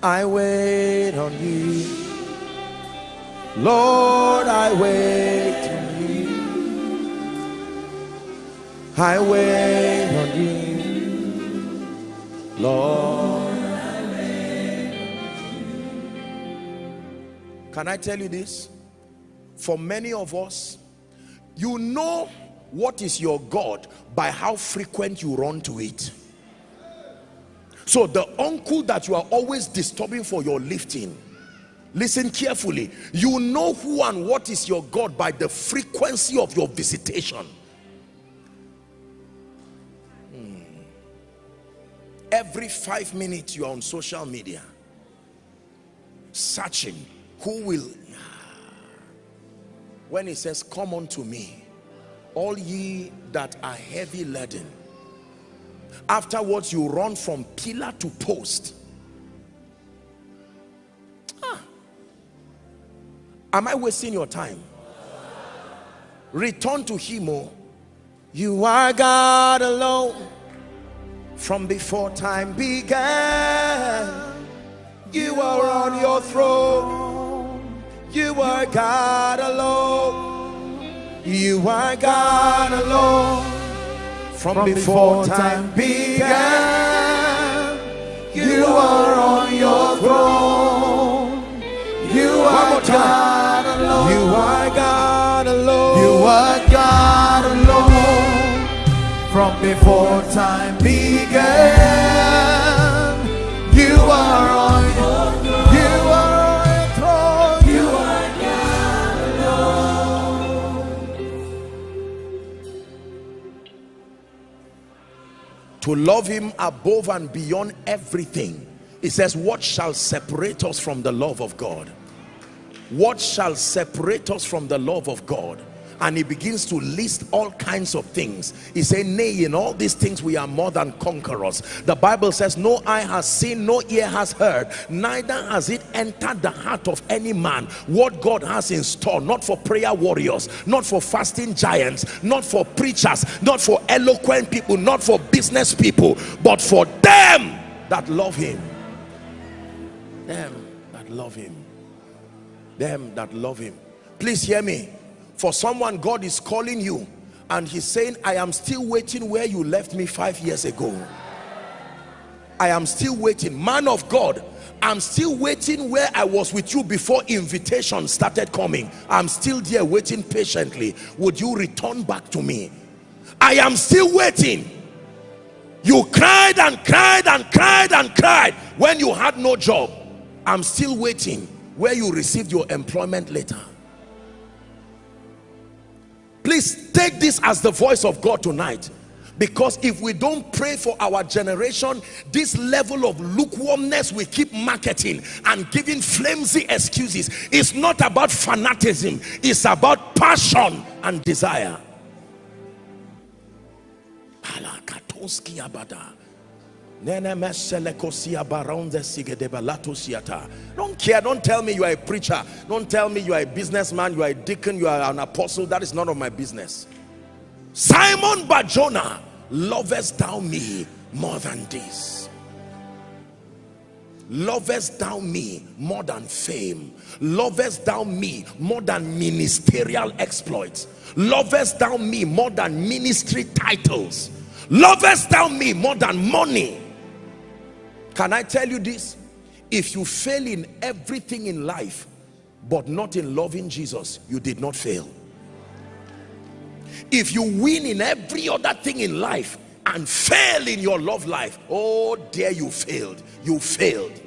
I wait on you. Lord, I wait on you. I wait on you. Lord. Can I tell you this? For many of us, you know what is your God by how frequent you run to it. So the uncle that you are always disturbing for your lifting, listen carefully. You know who and what is your God by the frequency of your visitation. Every five minutes you are on social media, searching who will. When he says, Come unto me, all ye that are heavy laden. Afterwards you run from pillar to post. Ah. am i wasting your time? Return to him oh. You are god alone from before time began you are on your throne you are god alone you are God alone from, before time began. You are on your throne. You are God alone. You are God alone. you are God alone. From before time began, you are on you are on throne. You are God alone. to love him above and beyond everything it says what shall separate us from the love of God what shall separate us from the love of God and he begins to list all kinds of things. He said nay in all these things we are more than conquerors. The bible says no eye has seen no ear has heard neither has it entered the heart of any man what god has in store not for prayer warriors not for fasting giants not for preachers not for eloquent people not for business people but for them that love him. Them that love him. Them that love him. Please hear me for someone God is calling you and he's saying i am still waiting where you left me five years ago. I am still waiting. Man of god i'm still waiting where i was with you before invitation started coming. I'm still there waiting patiently. Would you return back to me? I am still waiting. You cried and cried and cried and cried when you had no job. I'm still waiting where you received your employment letter please take this as the voice of God tonight. Because if we don't pray for our generation this level of lukewarmness we keep marketing and giving flimsy excuses. It's not about fanatism it's about passion and desire don't care, don't tell me you are a preacher. Don't tell me you are a businessman, you are a deacon, you are an apostle. That is none of my business. Simon Barjona, lovest thou me more than this? Lovest thou me more than fame? Lovest thou me more than ministerial exploits? Lovest thou me more than ministry titles? Lovest thou me more than money? Can I tell you this? If you fail in everything in life, but not in loving Jesus, you did not fail. If you win in every other thing in life and fail in your love life, oh dear, you failed. You failed.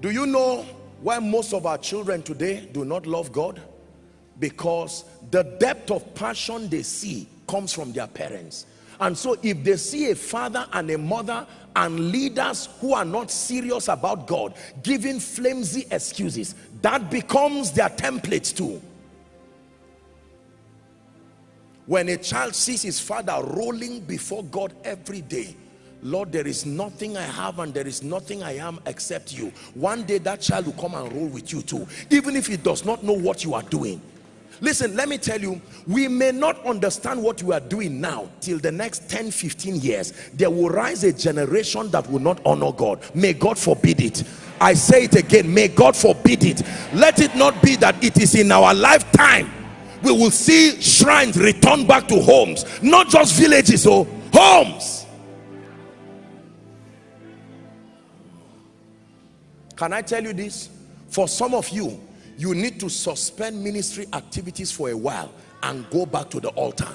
Do you know why most of our children today do not love God? Because the depth of passion they see comes from their parents and so if they see a father and a mother and leaders who are not serious about God giving flimsy excuses that becomes their template too. When a child sees his father rolling before God every day Lord there is nothing I have and there is nothing I am except you. One day that child will come and roll with you too even if he does not know what you are doing listen let me tell you we may not understand what we are doing now till the next 10 15 years. There will rise a generation that will not honor god. May god forbid it. I say it again may god forbid it. Let it not be that it is in our lifetime we will see shrines return back to homes not just villages or oh, homes. Can i tell you this? For some of you you need to suspend ministry activities for a while and go back to the altar.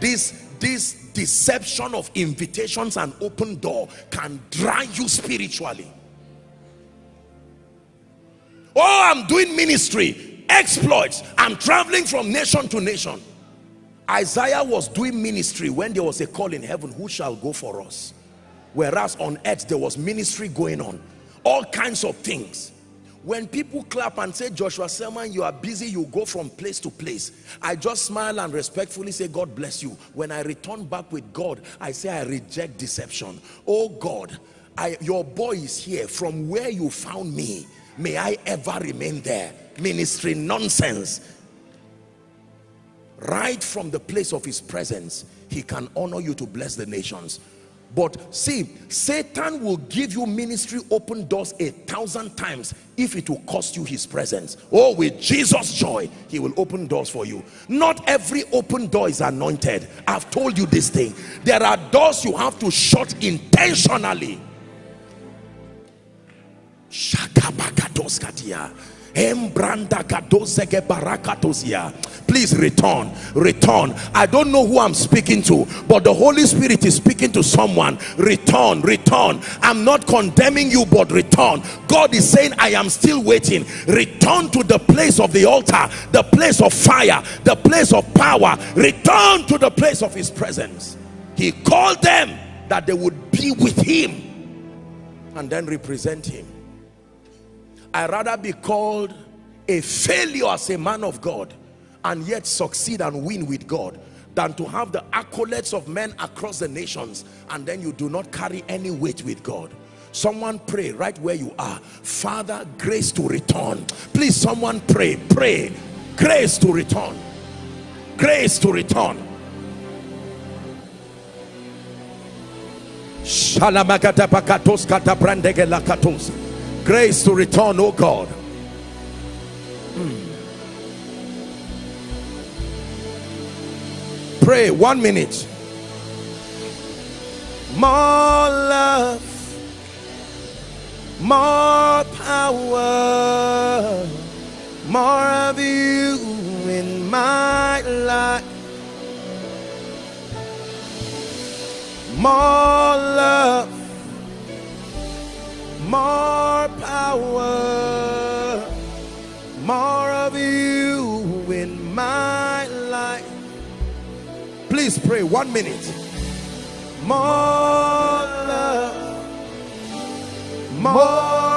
This this deception of invitations and open door can dry you spiritually. Oh i'm doing ministry exploits. I'm traveling from nation to nation. Isaiah was doing ministry when there was a call in heaven who shall go for us? Whereas on earth there was ministry going on. All kinds of things when people clap and say joshua selman you are busy you go from place to place i just smile and respectfully say god bless you. When i return back with god i say i reject deception. Oh god I, your boy is here. From where you found me may i ever remain there. Ministry nonsense. Right from the place of his presence he can honor you to bless the nations but see, Satan will give you ministry open doors a thousand times if it will cost you his presence. Oh, with Jesus' joy, he will open doors for you. Not every open door is anointed. I've told you this thing. There are doors you have to shut intentionally. Shakabakatoskatia. Please return, return. I don't know who I'm speaking to, but the Holy Spirit is speaking to someone. Return, return. I'm not condemning you, but return. God is saying, I am still waiting. Return to the place of the altar, the place of fire, the place of power. Return to the place of his presence. He called them that they would be with him and then represent him i rather be called a failure as a man of God and yet succeed and win with God than to have the accolades of men across the nations and then you do not carry any weight with God. Someone pray right where you are. Father grace to return. Please someone pray. Pray. Grace to return. Grace to return grace to return oh God mm. Pray one minute. More love, more power, more of you in my life. More love, more power, more of you in my life. Please pray one minute. More love, more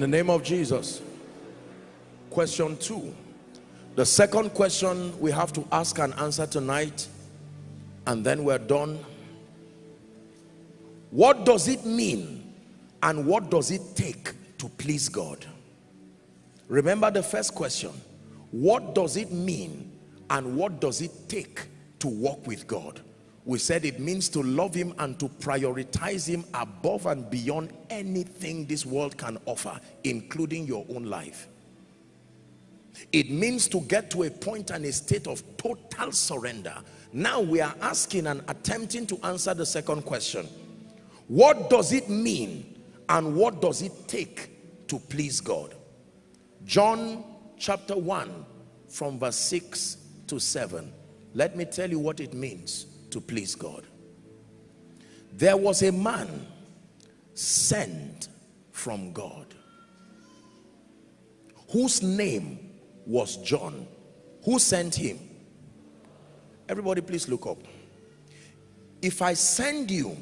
In the name of Jesus. Question two. The second question we have to ask and answer tonight, and then we're done. What does it mean and what does it take to please God? Remember the first question. What does it mean and what does it take to walk with God? We said it means to love him and to prioritize him above and beyond anything this world can offer, including your own life. It means to get to a point and a state of total surrender. Now we are asking and attempting to answer the second question. What does it mean and what does it take to please God? John chapter 1 from verse 6 to 7. Let me tell you what it means to please God. There was a man sent from God whose name was John. Who sent him? Everybody please look up. If I send you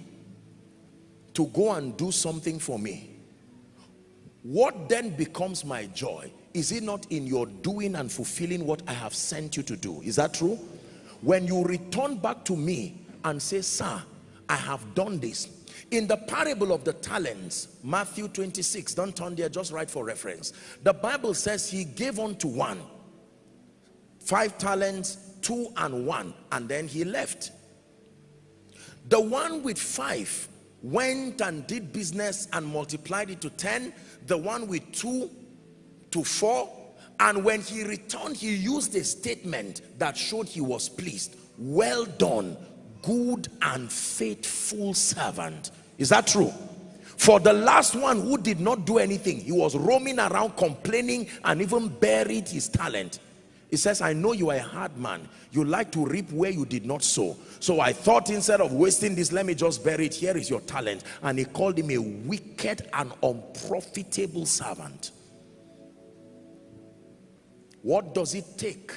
to go and do something for me, what then becomes my joy? Is it not in your doing and fulfilling what I have sent you to do? Is that true? When you return back to me and say, sir, I have done this. In the parable of the talents, Matthew 26, don't turn there, just write for reference. The Bible says he gave unto one five talents, two and one, and then he left. The one with five went and did business and multiplied it to 10. The one with two to four. And when he returned, he used a statement that showed he was pleased. Well done, good and faithful servant. Is that true? For the last one who did not do anything, he was roaming around complaining and even buried his talent. He says, I know you are a hard man. You like to reap where you did not sow. So I thought instead of wasting this, let me just bury it. Here is your talent. And he called him a wicked and unprofitable servant. What does it take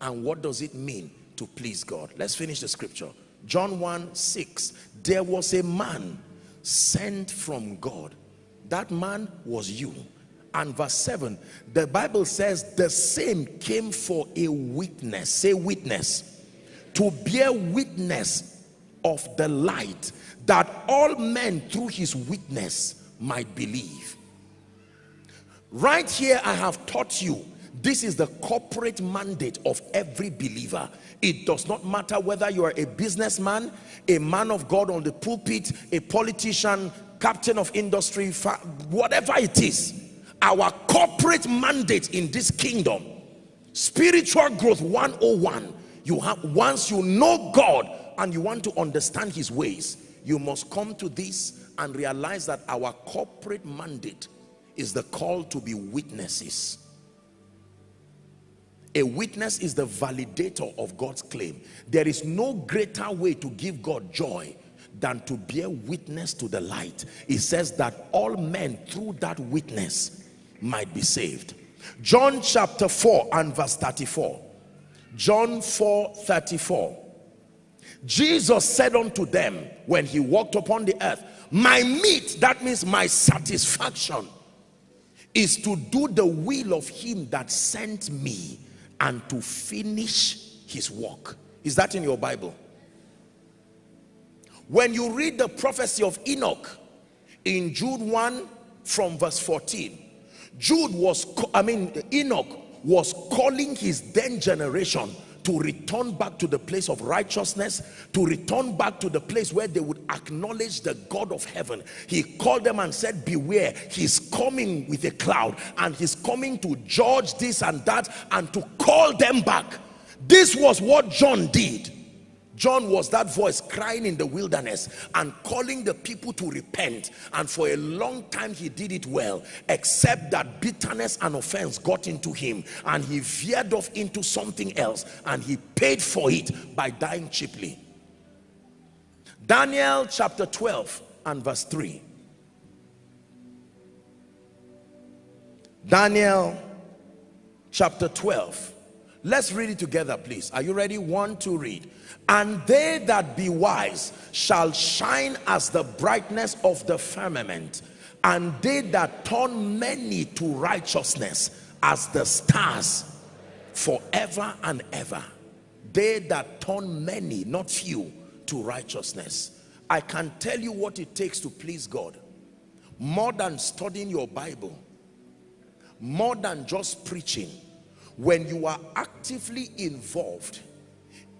and what does it mean to please God? Let's finish the scripture. John 1, 6. There was a man sent from God. That man was you and verse 7 the bible says the same came for a witness say witness to bear witness of the light that all men through his witness might believe right here i have taught you this is the corporate mandate of every believer. It does not matter whether you are a businessman a man of god on the pulpit a politician captain of industry whatever it is our corporate mandate in this kingdom spiritual growth 101 you have once you know god and you want to understand his ways you must come to this and realize that our corporate mandate is the call to be witnesses a witness is the validator of God's claim there is no greater way to give God joy than to bear witness to the light it says that all men through that witness might be saved. John chapter 4 and verse 34. John 4 34. Jesus said unto them when he walked upon the earth, My meat, that means my satisfaction, is to do the will of him that sent me and to finish his work. Is that in your Bible? When you read the prophecy of Enoch, in Jude 1 from verse 14. Jude was, I mean, Enoch was calling his then generation to return back to the place of righteousness, to return back to the place where they would acknowledge the God of heaven. He called them and said, beware, he's coming with a cloud and he's coming to judge this and that and to call them back. This was what John did. John was that voice crying in the wilderness and calling the people to repent. And for a long time, he did it well, except that bitterness and offense got into him and he veered off into something else and he paid for it by dying cheaply. Daniel chapter 12 and verse 3. Daniel chapter 12. Let's read it together, please. Are you ready? One, two, read and they that be wise shall shine as the brightness of the firmament and they that turn many to righteousness as the stars forever and ever. They that turn many not few to righteousness. I can tell you what it takes to please god. More than studying your bible more than just preaching when you are actively involved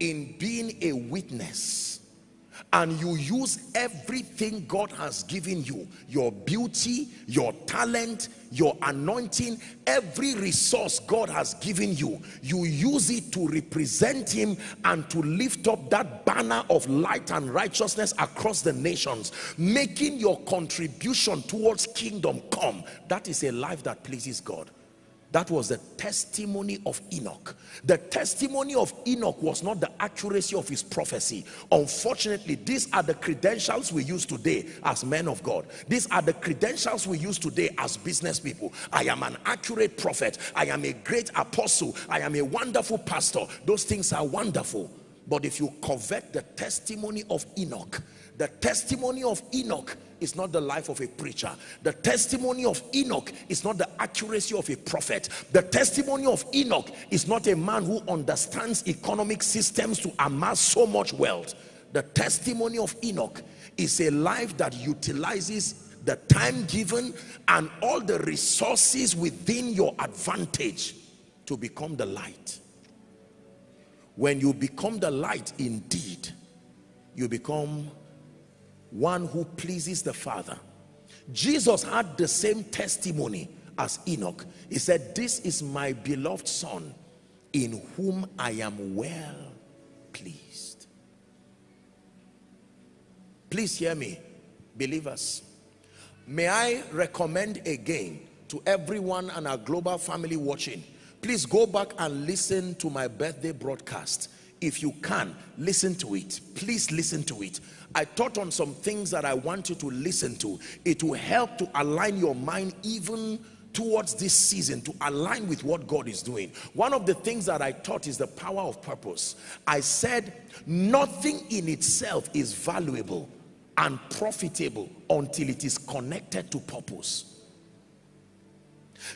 in being a witness and you use everything God has given you your beauty your talent your anointing every resource God has given you you use it to represent him and to lift up that banner of light and righteousness across the nations making your contribution towards kingdom come. That is a life that pleases God that was the testimony of Enoch. The testimony of Enoch was not the accuracy of his prophecy. Unfortunately, these are the credentials we use today as men of God. These are the credentials we use today as business people. I am an accurate prophet. I am a great apostle. I am a wonderful pastor. Those things are wonderful. But if you covet the testimony of Enoch, the testimony of Enoch is not the life of a preacher. The testimony of Enoch is not the accuracy of a prophet. The testimony of Enoch is not a man who understands economic systems to amass so much wealth. The testimony of Enoch is a life that utilizes the time given and all the resources within your advantage to become the light. When you become the light indeed, you become one who pleases the Father. Jesus had the same testimony as Enoch. He said, this is my beloved son in whom I am well pleased. Please hear me, believers. May I recommend again to everyone and our global family watching, please go back and listen to my birthday broadcast. If you can, listen to it. Please listen to it. I taught on some things that I want you to listen to. It will help to align your mind even towards this season to align with what God is doing. One of the things that I taught is the power of purpose. I said nothing in itself is valuable and profitable until it is connected to purpose.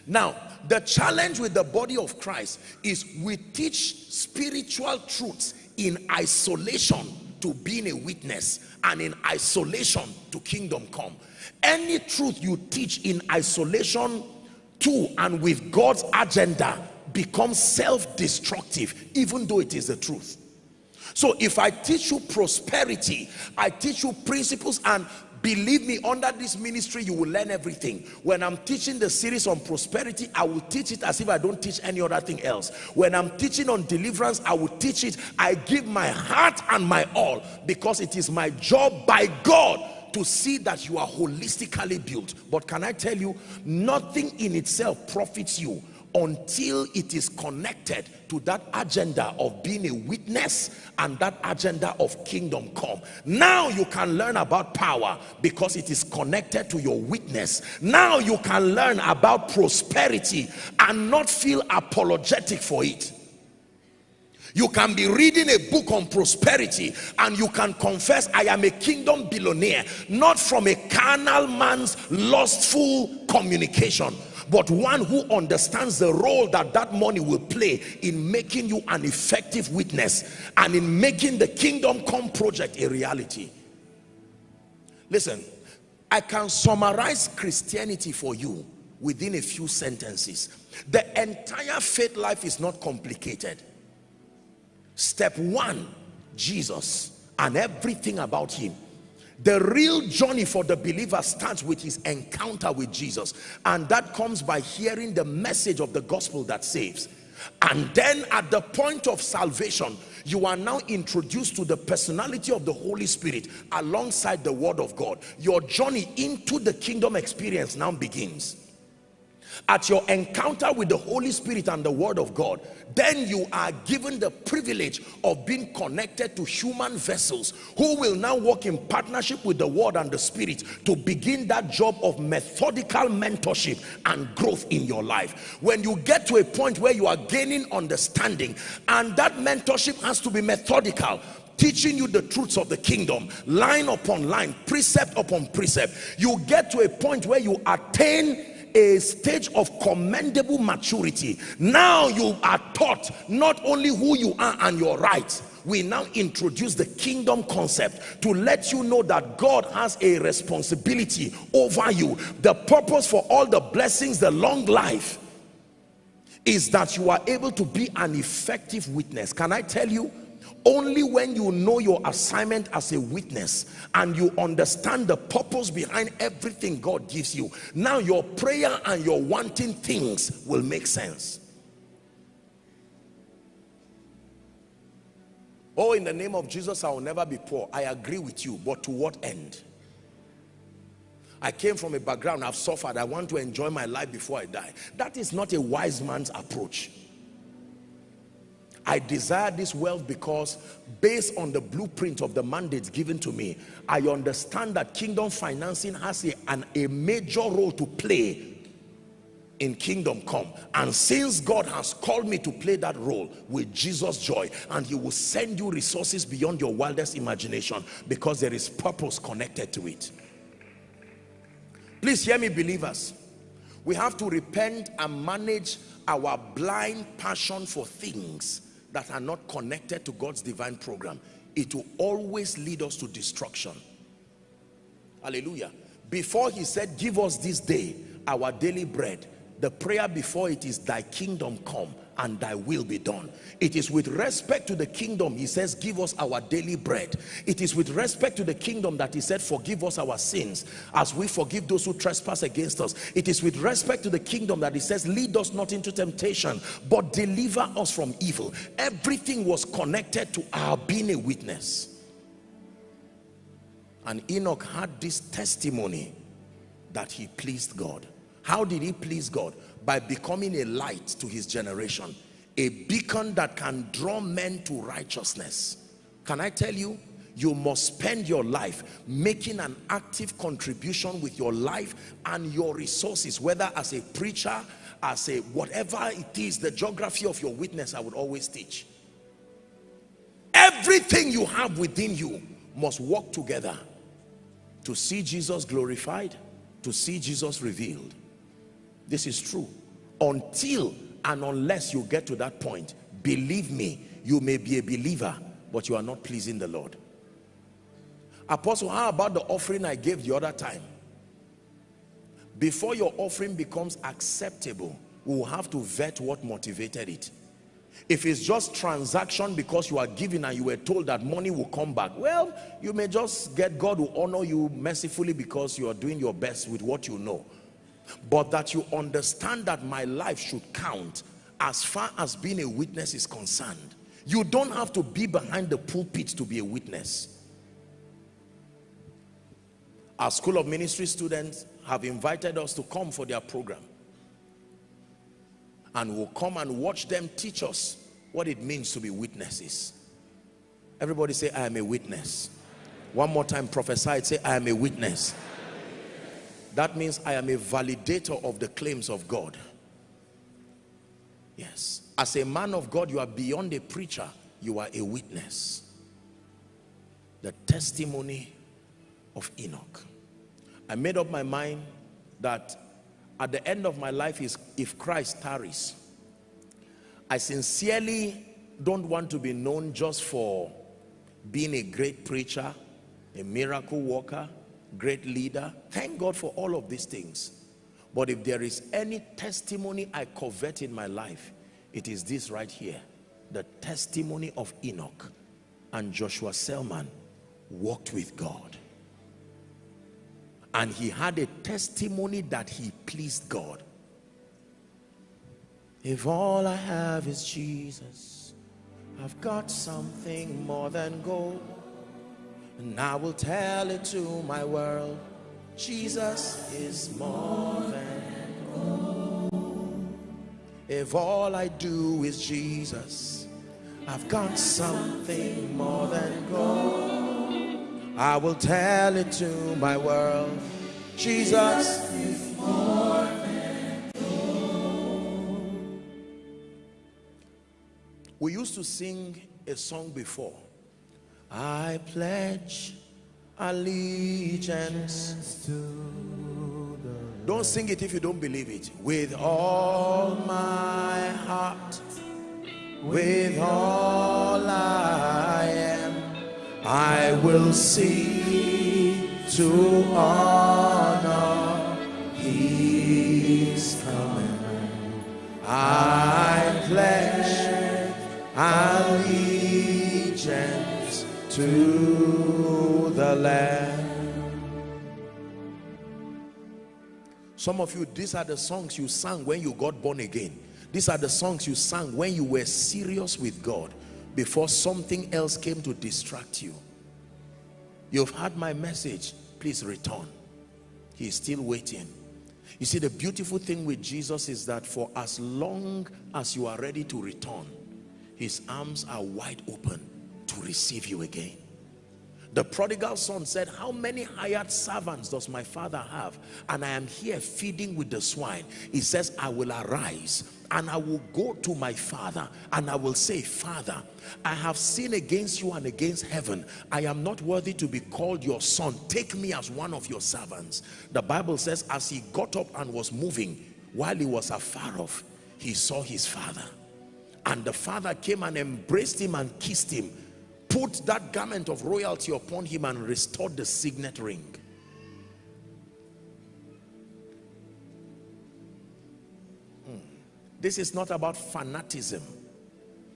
Now, the challenge with the body of Christ is we teach spiritual truths in isolation to being a witness and in isolation to kingdom come. Any truth you teach in isolation to and with God's agenda becomes self-destructive even though it is the truth. So if I teach you prosperity I teach you principles and believe me under this ministry you will learn everything. When i'm teaching the series on prosperity i will teach it as if i don't teach any other thing else. When i'm teaching on deliverance i will teach it. I give my heart and my all because it is my job by god to see that you are holistically built. But can i tell you nothing in itself profits you until it is connected to that agenda of being a witness and that agenda of kingdom come. Now you can learn about power because it is connected to your witness. Now you can learn about prosperity and not feel apologetic for it. You can be reading a book on prosperity and you can confess I am a kingdom billionaire not from a carnal man's lustful communication but one who understands the role that that money will play in making you an effective witness and in making the kingdom come project a reality listen I can summarize Christianity for you within a few sentences. The entire faith life is not complicated. Step one, Jesus and everything about him. The real journey for the believer starts with his encounter with Jesus. And that comes by hearing the message of the gospel that saves. And then at the point of salvation, you are now introduced to the personality of the Holy Spirit alongside the word of God. Your journey into the kingdom experience now begins at your encounter with the Holy Spirit and the Word of God, then you are given the privilege of being connected to human vessels who will now work in partnership with the Word and the Spirit to begin that job of methodical mentorship and growth in your life. When you get to a point where you are gaining understanding and that mentorship has to be methodical, teaching you the truths of the kingdom line upon line precept upon precept you get to a point where you attain a stage of commendable maturity. Now you are taught not only who you are and your rights we now introduce the kingdom concept to let you know that God has a responsibility over you. The purpose for all the blessings the long life is that you are able to be an effective witness. Can I tell you only when you know your assignment as a witness and you understand the purpose behind everything God gives you now your prayer and your wanting things will make sense. Oh in the name of Jesus I will never be poor. I agree with you but to what end? I came from a background I've suffered. I want to enjoy my life before I die. That is not a wise man's approach I desire this wealth because based on the blueprint of the mandates given to me, I understand that kingdom financing has a, an, a major role to play in kingdom come. And since God has called me to play that role with Jesus joy and he will send you resources beyond your wildest imagination because there is purpose connected to it. Please hear me believers. We have to repent and manage our blind passion for things that are not connected to God's divine program, it will always lead us to destruction. Hallelujah. Before he said, give us this day our daily bread, the prayer before it is thy kingdom come and thy will be done. It is with respect to the kingdom he says give us our daily bread. It is with respect to the kingdom that he said forgive us our sins as we forgive those who trespass against us. It is with respect to the kingdom that he says lead us not into temptation but deliver us from evil. Everything was connected to our being a witness. And Enoch had this testimony that he pleased God. How did he please God by becoming a light to his generation a beacon that can draw men to righteousness. Can I tell you you must spend your life making an active contribution with your life and your resources whether as a preacher as a whatever it is the geography of your witness I would always teach. Everything you have within you must work together to see Jesus glorified to see Jesus revealed this is true. Until and unless you get to that point, believe me, you may be a believer, but you are not pleasing the Lord. Apostle, how about the offering I gave the other time? Before your offering becomes acceptable, we will have to vet what motivated it. If it's just transaction because you are giving and you were told that money will come back, well, you may just get God will honor you mercifully because you are doing your best with what you know but that you understand that my life should count as far as being a witness is concerned. You don't have to be behind the pulpit to be a witness. Our school of ministry students have invited us to come for their program. And we'll come and watch them teach us what it means to be witnesses. Everybody say i am a witness. One more time prophesy say i am a witness that means I am a validator of the claims of God. Yes. As a man of God, you are beyond a preacher. You are a witness. The testimony of Enoch. I made up my mind that at the end of my life is if Christ tarries. I sincerely don't want to be known just for being a great preacher, a miracle worker, great leader. Thank God for all of these things. But if there is any testimony I covet in my life, it is this right here. The testimony of Enoch and Joshua Selman walked with God. And he had a testimony that he pleased God. If all I have is Jesus, I've got something more than gold. And I will tell it to my world. Jesus is more than gold. If all I do is Jesus, I've got something more than gold. I will tell it to my world. Jesus is more than gold. We used to sing a song before. I pledge allegiance to the Don't sing it if you don't believe it. With all my heart with all I am, I will see to honor His coming. I pledge allegiance to the Lamb. Some of you, these are the songs you sang when you got born again. These are the songs you sang when you were serious with God before something else came to distract you. You've heard my message. Please return. He is still waiting. You see, the beautiful thing with Jesus is that for as long as you are ready to return, his arms are wide open to receive you again. The prodigal son said, how many hired servants does my father have? And I am here feeding with the swine. He says, I will arise and I will go to my father and I will say, Father, I have sinned against you and against heaven. I am not worthy to be called your son. Take me as one of your servants. The Bible says, as he got up and was moving, while he was afar off, he saw his father. And the father came and embraced him and kissed him put that garment of royalty upon him and restored the signet ring. Hmm. this is not about fanaticism.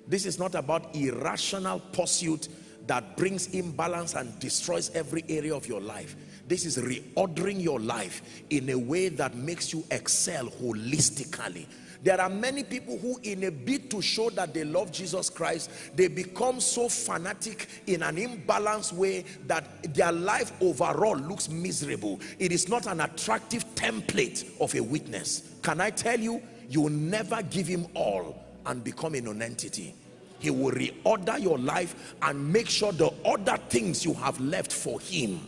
This is not about irrational pursuit that brings imbalance and destroys every area of your life. This is reordering your life in a way that makes you excel holistically there are many people who in a bid to show that they love Jesus Christ, they become so fanatic in an imbalanced way that their life overall looks miserable. It is not an attractive template of a witness. Can I tell you, you will never give him all and become a non-entity. He will reorder your life and make sure the other things you have left for him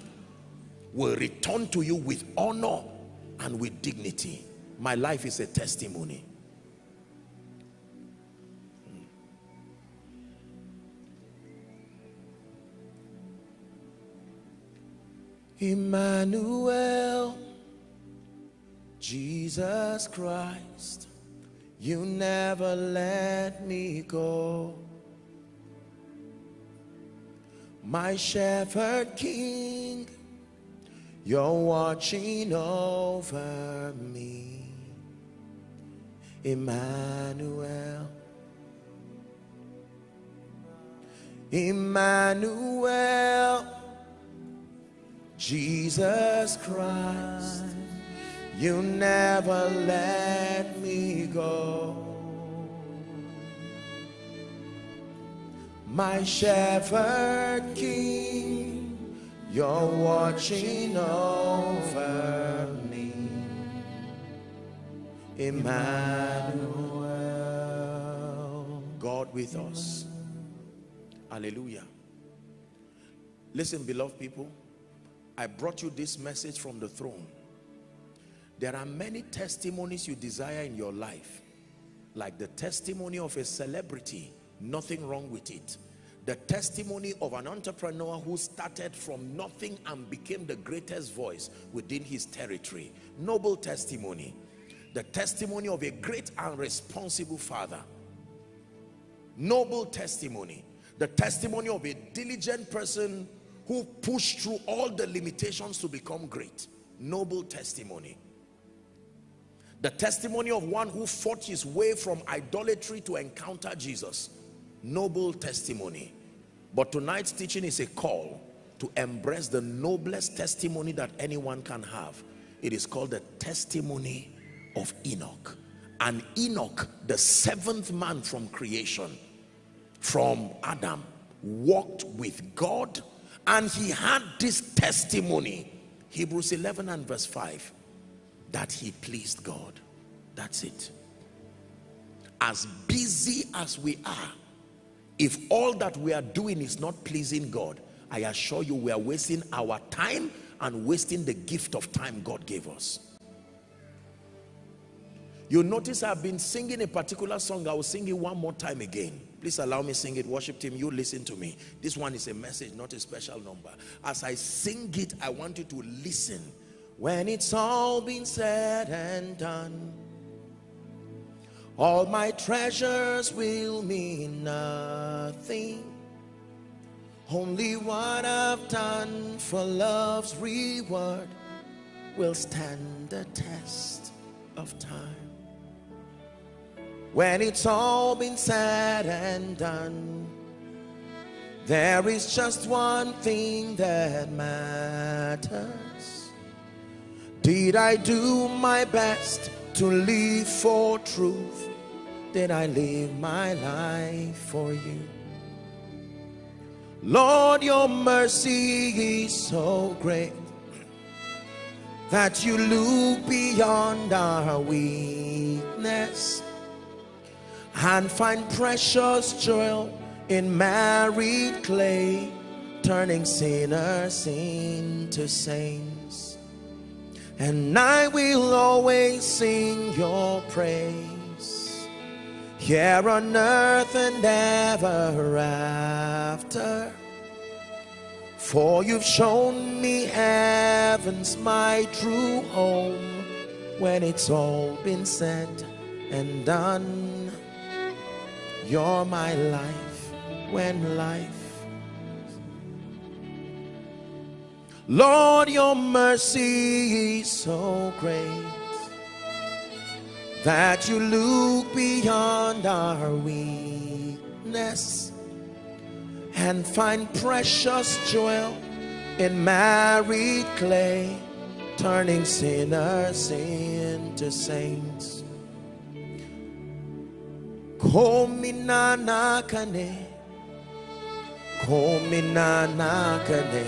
will return to you with honor and with dignity. My life is a testimony. Emmanuel, Jesus Christ, you never let me go. My shepherd king, you're watching over me. Emmanuel, Emmanuel, Jesus Christ, you never let me go. My shepherd king, you're watching over me. Emmanuel, God with us. Hallelujah. Listen, beloved people. I brought you this message from the throne. There are many testimonies you desire in your life, like the testimony of a celebrity, nothing wrong with it. The testimony of an entrepreneur who started from nothing and became the greatest voice within his territory. Noble testimony. The testimony of a great and responsible father. Noble testimony. The testimony of a diligent person who pushed through all the limitations to become great. Noble testimony. The testimony of one who fought his way from idolatry to encounter Jesus. Noble testimony. But tonight's teaching is a call to embrace the noblest testimony that anyone can have. It is called the testimony of Enoch. And Enoch, the seventh man from creation, from Adam, walked with God and he had this testimony. Hebrews 11 and verse 5 that he pleased God. That's it. As busy as we are, if all that we are doing is not pleasing God, I assure you we are wasting our time and wasting the gift of time God gave us. You notice I've been singing a particular song. I will sing it one more time again. Please allow me sing it. Worship team, you listen to me. This one is a message, not a special number. As I sing it, I want you to listen. When it's all been said and done, all my treasures will mean nothing. Only what I've done for love's reward will stand the test of time. When it's all been said and done, there is just one thing that matters. Did I do my best to live for truth? Did I live my life for you? Lord, your mercy is so great that you look beyond our weakness and find precious joy in married clay, turning sinners into saints. And I will always sing your praise here on earth and ever after. For you've shown me heaven's my true home when it's all been said and done. You're my life when life. Lord, your mercy is so great that you look beyond our weakness and find precious joy in married clay, turning sinners into saints. Komina nakane, komina nakane,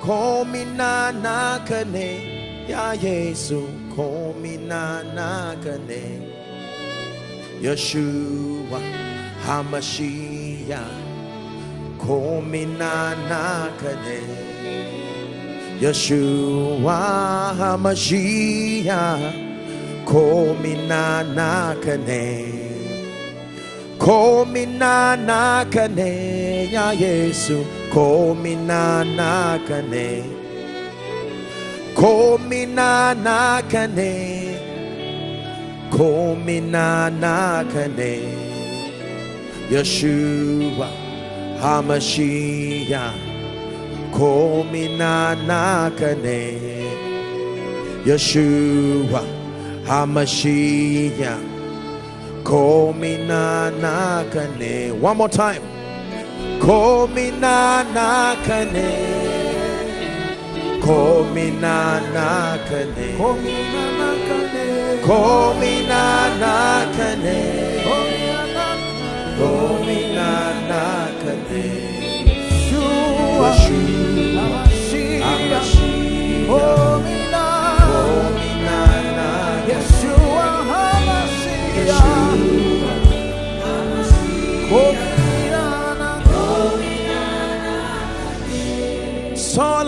komina nakane, ya Jesus komina nagane Yeshua Hamashiach. Komina nagane Yeshua Hamashiach komina nagane komina nagane ya Yesu. Komina nagane Komina nakane Komina nakane Yeshua Hamashiach. Komina nakane Yeshua Hamashiach Komina nakane. One more time. Komina nakane. Komina nakane. Komina nakane. Komina nakane. Komina nakane Yeshua. Hamashiach Komina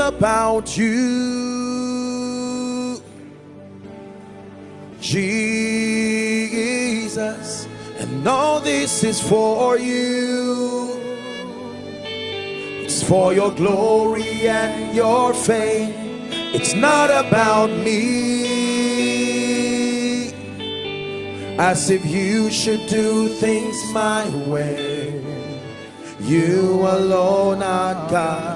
about you, Jesus, and all this is for you. It's for your glory and your fame. It's not about me, as if you should do things my way. You alone are God,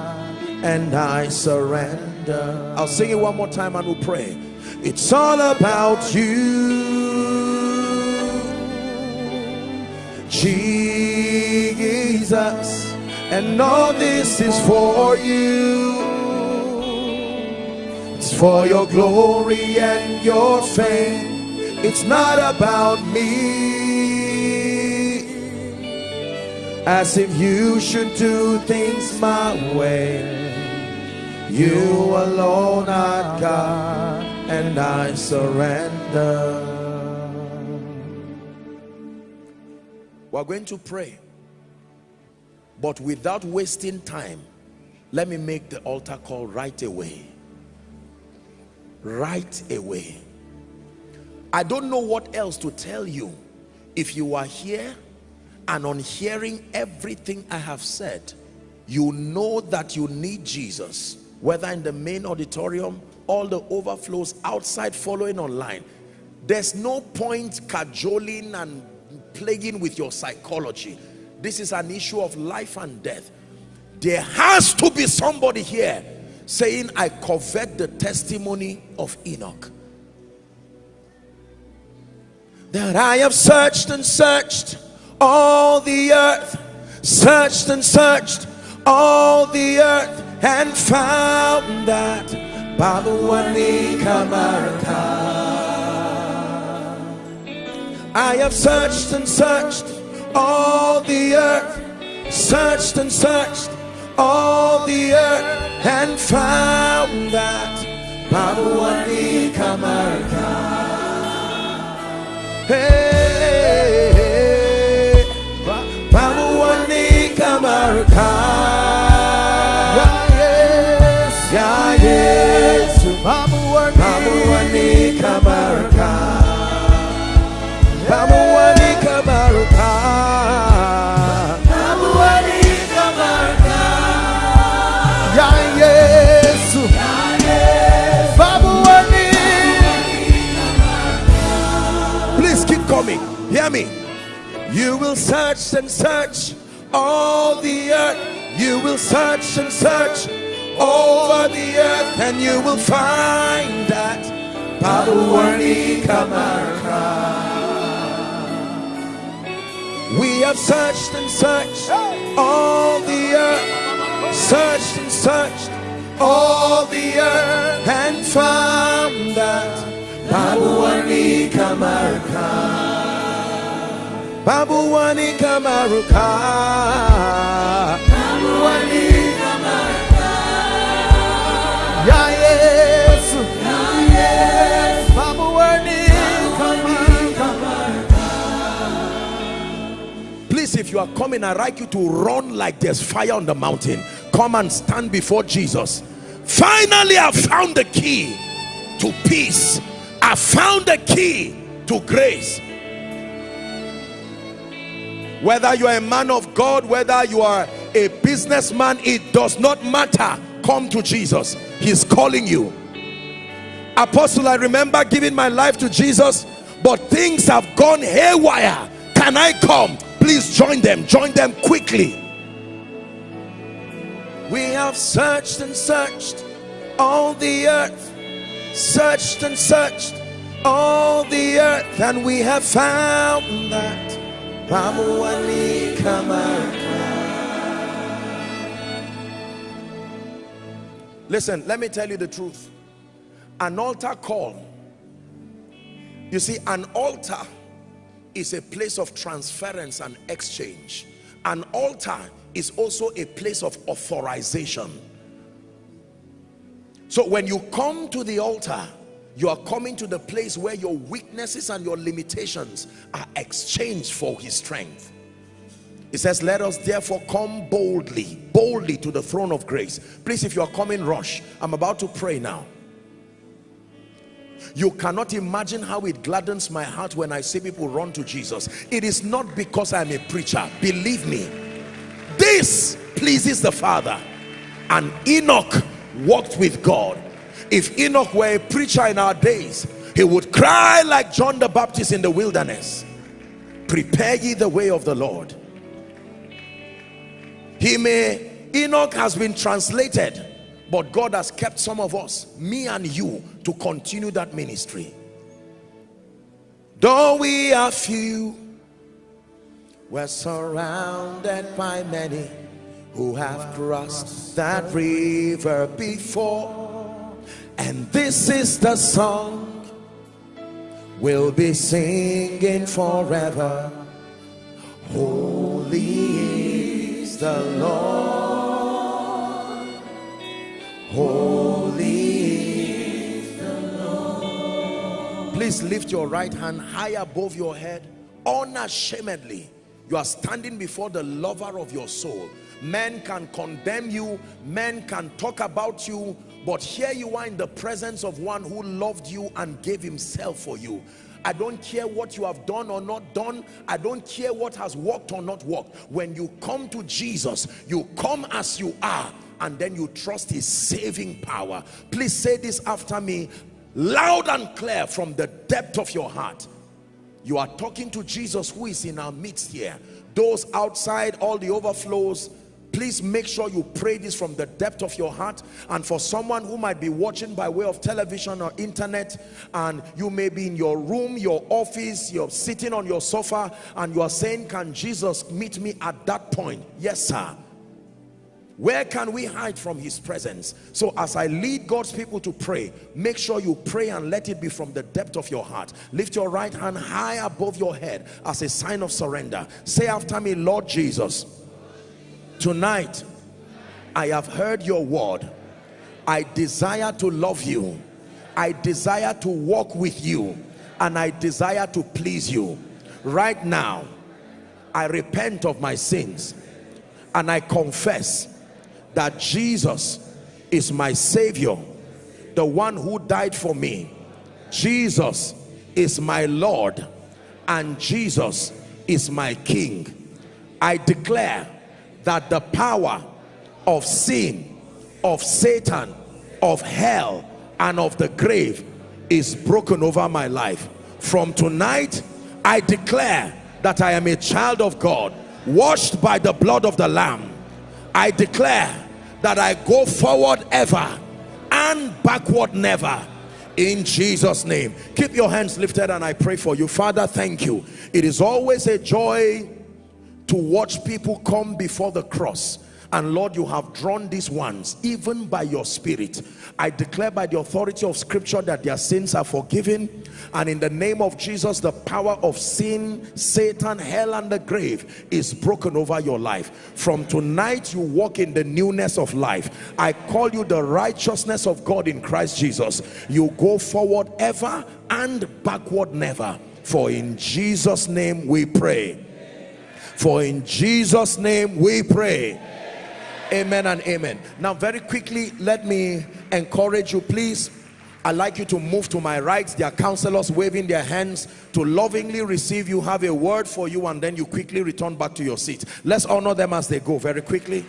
and I surrender. I'll sing it one more time and we'll pray. It's all about you, Jesus, and all this is for you. It's for your glory and your fame. It's not about me. As if you should do things my way. You alone are God, and I surrender. We're going to pray. But without wasting time, let me make the altar call right away. Right away. I don't know what else to tell you. If you are here and on hearing everything I have said, you know that you need Jesus, whether in the main auditorium, all the overflows outside following online. There's no point cajoling and plaguing with your psychology. This is an issue of life and death. There has to be somebody here saying, I covet the testimony of Enoch. That I have searched and searched all the earth, searched and searched all the earth, and found that Babuani Kamaraka. I have searched and searched all the earth, searched and searched all the earth, and found that Babuani Kamaraka. Hey, hey, Babuani yes. Babuani, Babuani Kamaraka. Babuani Kamaraka. yeah, yes, Babuani, Please keep coming. Hear me. You will search and search all the earth. You will search and search over the earth, and you will find that Babuani Kamaraka. We have searched and searched all the earth, searched and searched all the earth, and found that Babuani Kamaraka. Babuani Kamaraka. If you are coming, I like you to run like there's fire on the mountain. Come and stand before Jesus. Finally, I found the key to peace. I found the key to grace. Whether you are a man of God, whether you are a businessman, it does not matter. Come to Jesus. He's calling you. Apostle, I remember giving my life to Jesus, but things have gone haywire. Can I come? Please join them. Join them quickly. We have searched and searched all the earth, searched and searched all the earth, and we have found that Listen, let me tell you the truth. An altar call. You see, an altar is a place of transference and exchange. An altar is also a place of authorization. So when you come to the altar, you are coming to the place where your weaknesses and your limitations are exchanged for his strength. It says, let us therefore come boldly, boldly to the throne of grace. Please, if you are coming, rush. I'm about to pray now. You cannot imagine how it gladdens my heart when I see people run to Jesus. It is not because I'm a preacher. Believe me. This pleases the Father. And Enoch walked with God. If Enoch were a preacher in our days, he would cry like John the Baptist in the wilderness. Prepare ye the way of the Lord. He may enoch has been translated but god has kept some of us me and you to continue that ministry. Though we are few we're surrounded by many who have crossed that river before. And this is the song we'll be singing forever. Holy the lord. Holy is the lord. Please lift your right hand high above your head unashamedly. You are standing before the lover of your soul. Men can condemn you men can talk about you but here you are in the presence of one who loved you and gave himself for you I don't care what you have done or not done. I don't care what has worked or not worked. When you come to Jesus, you come as you are and then you trust his saving power. Please say this after me loud and clear from the depth of your heart. You are talking to Jesus who is in our midst here. Those outside, all the overflows, please make sure you pray this from the depth of your heart. And for someone who might be watching by way of television or internet and you may be in your room your office you're sitting on your sofa and you are saying can jesus meet me at that point? Yes sir. Where can we hide from his presence? So as i lead god's people to pray make sure you pray and let it be from the depth of your heart. Lift your right hand high above your head as a sign of surrender. Say after me lord jesus tonight I have heard your word. I desire to love you. I desire to walk with you and I desire to please you. Right now I repent of my sins and I confess that Jesus is my savior the one who died for me. Jesus is my Lord and Jesus is my King. I declare that the power of sin of Satan of hell and of the grave is broken over my life. From tonight I declare that I am a child of God washed by the blood of the lamb. I declare that I go forward ever and backward never. In Jesus name. Keep your hands lifted and I pray for you. Father thank you. It is always a joy to watch people come before the cross. And Lord you have drawn these ones even by your spirit. I declare by the authority of scripture that their sins are forgiven. And in the name of Jesus the power of sin Satan hell and the grave is broken over your life. From tonight you walk in the newness of life. I call you the righteousness of God in Christ Jesus. You go forward ever and backward never. For in Jesus name we pray for in Jesus name we pray. Amen and amen. Now very quickly, let me encourage you please. I'd like you to move to my right. There are counselors waving their hands to lovingly receive you, have a word for you, and then you quickly return back to your seat. Let's honor them as they go very quickly.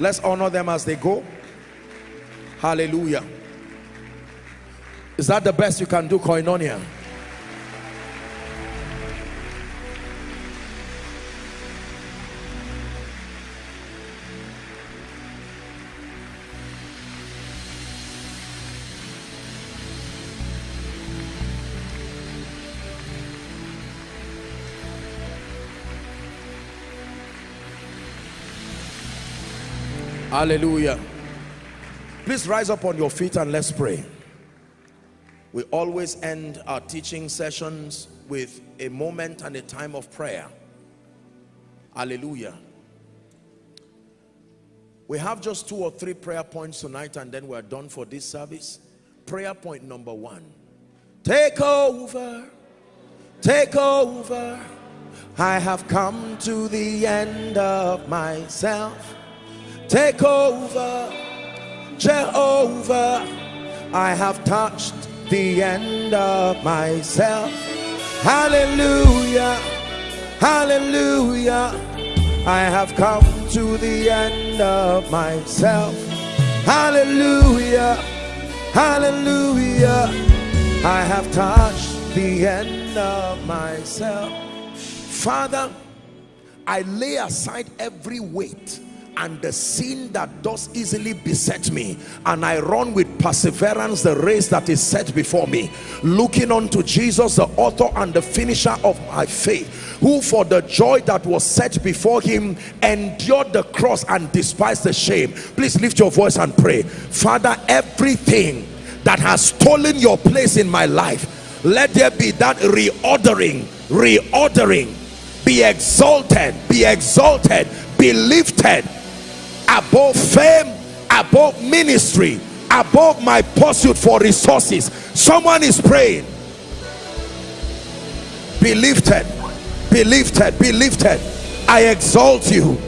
Let's honor them as they go. Hallelujah. Is that the best you can do, Koinonia? Hallelujah. Please rise up on your feet and let's pray. We always end our teaching sessions with a moment and a time of prayer. Hallelujah. We have just two or three prayer points tonight and then we're done for this service. Prayer point number one. Take over. Take over. I have come to the end of myself. Take over, Jehovah. I have touched the end of myself. Hallelujah, hallelujah. I have come to the end of myself. Hallelujah, hallelujah. I have touched the end of myself. Father, I lay aside every weight and the sin that does easily beset me and I run with perseverance the race that is set before me looking unto Jesus the author and the finisher of my faith who for the joy that was set before him endured the cross and despised the shame. Please lift your voice and pray. Father everything that has stolen your place in my life let there be that reordering reordering. Be exalted be exalted be lifted above fame above ministry above my pursuit for resources. Someone is praying. Be lifted be lifted be lifted. I exalt you.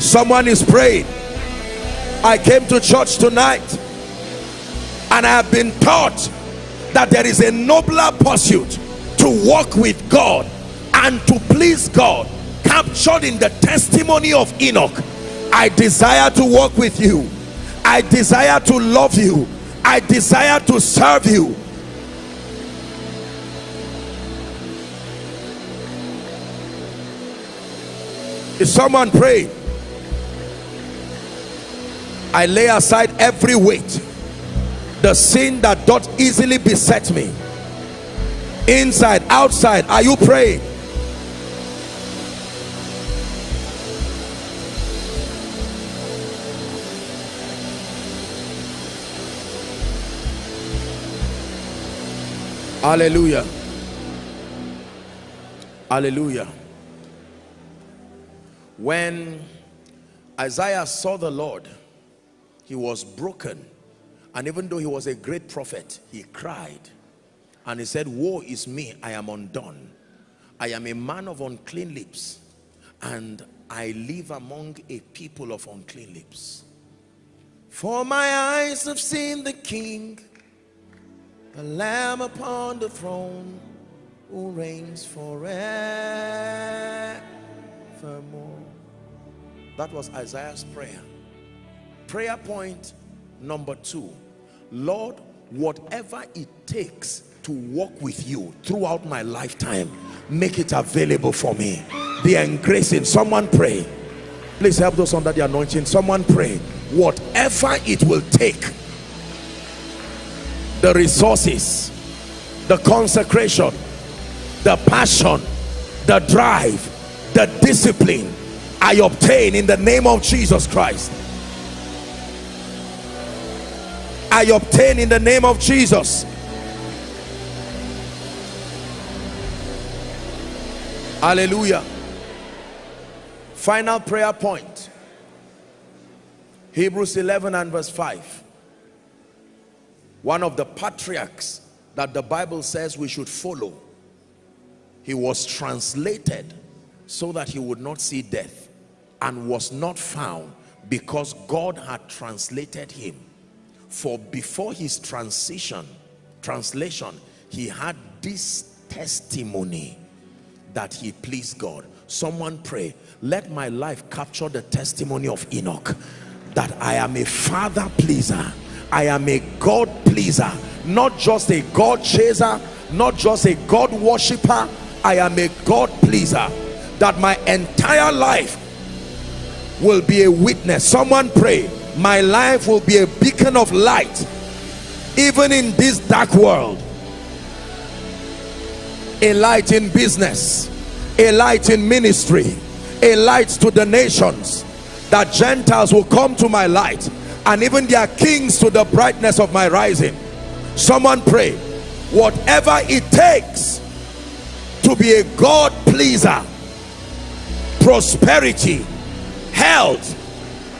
Someone is praying. I came to church tonight and i have been taught that there is a nobler pursuit to walk with God and to please God captured in the testimony of Enoch. I desire to walk with you. I desire to love you. I desire to serve you. Is someone pray I lay aside every weight the sin that doth easily beset me. Inside outside are you praying? Hallelujah. Hallelujah. When Isaiah saw the Lord he was broken and even though he was a great prophet, he cried. And he said, woe is me, I am undone. I am a man of unclean lips. And I live among a people of unclean lips. For my eyes have seen the King, the Lamb upon the throne, who reigns forevermore. That was Isaiah's prayer. Prayer point number two lord whatever it takes to walk with you throughout my lifetime make it available for me. The engracing someone pray. Please help those under the anointing. Someone pray. Whatever it will take the resources the consecration the passion the drive the discipline i obtain in the name of jesus christ I obtain in the name of Jesus. Hallelujah. Final prayer point. Hebrews 11 and verse 5. One of the patriarchs that the Bible says we should follow. He was translated so that he would not see death and was not found because God had translated him for before his transition translation he had this testimony that he pleased God. Someone pray let my life capture the testimony of Enoch that I am a father pleaser. I am a God pleaser not just a God chaser not just a God worshiper. I am a God pleaser that my entire life will be a witness. Someone pray my life will be a beacon of light even in this dark world. A light in business a light in ministry a light to the nations. That gentiles will come to my light and even their kings to the brightness of my rising. Someone pray whatever it takes to be a god pleaser prosperity health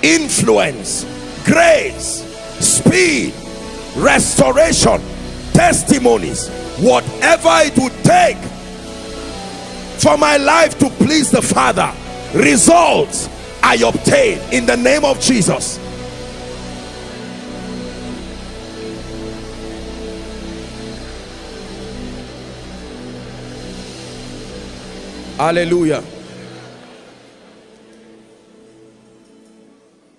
influence grace speed restoration testimonies whatever it would take for my life to please the father results i obtain in the name of jesus. Hallelujah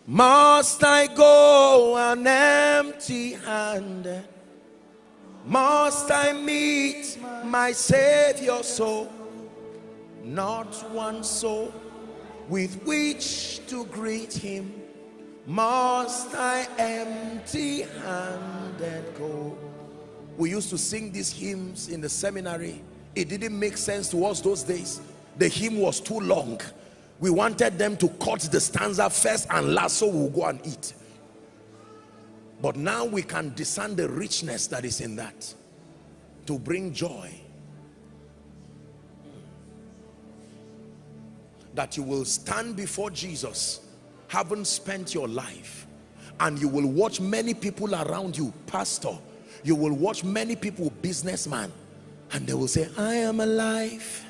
Must I go an empty handed? Must I meet my Savior so? Not one soul with which to greet him. Must I empty handed go? We used to sing these hymns in the seminary. It didn't make sense to us those days. The hymn was too long. We wanted them to cut the stanza first and last so we'll go and eat. But now we can discern the richness that is in that to bring joy. That you will stand before Jesus, having spent your life, and you will watch many people around you, pastor, you will watch many people, businessman, and they will say, I am alive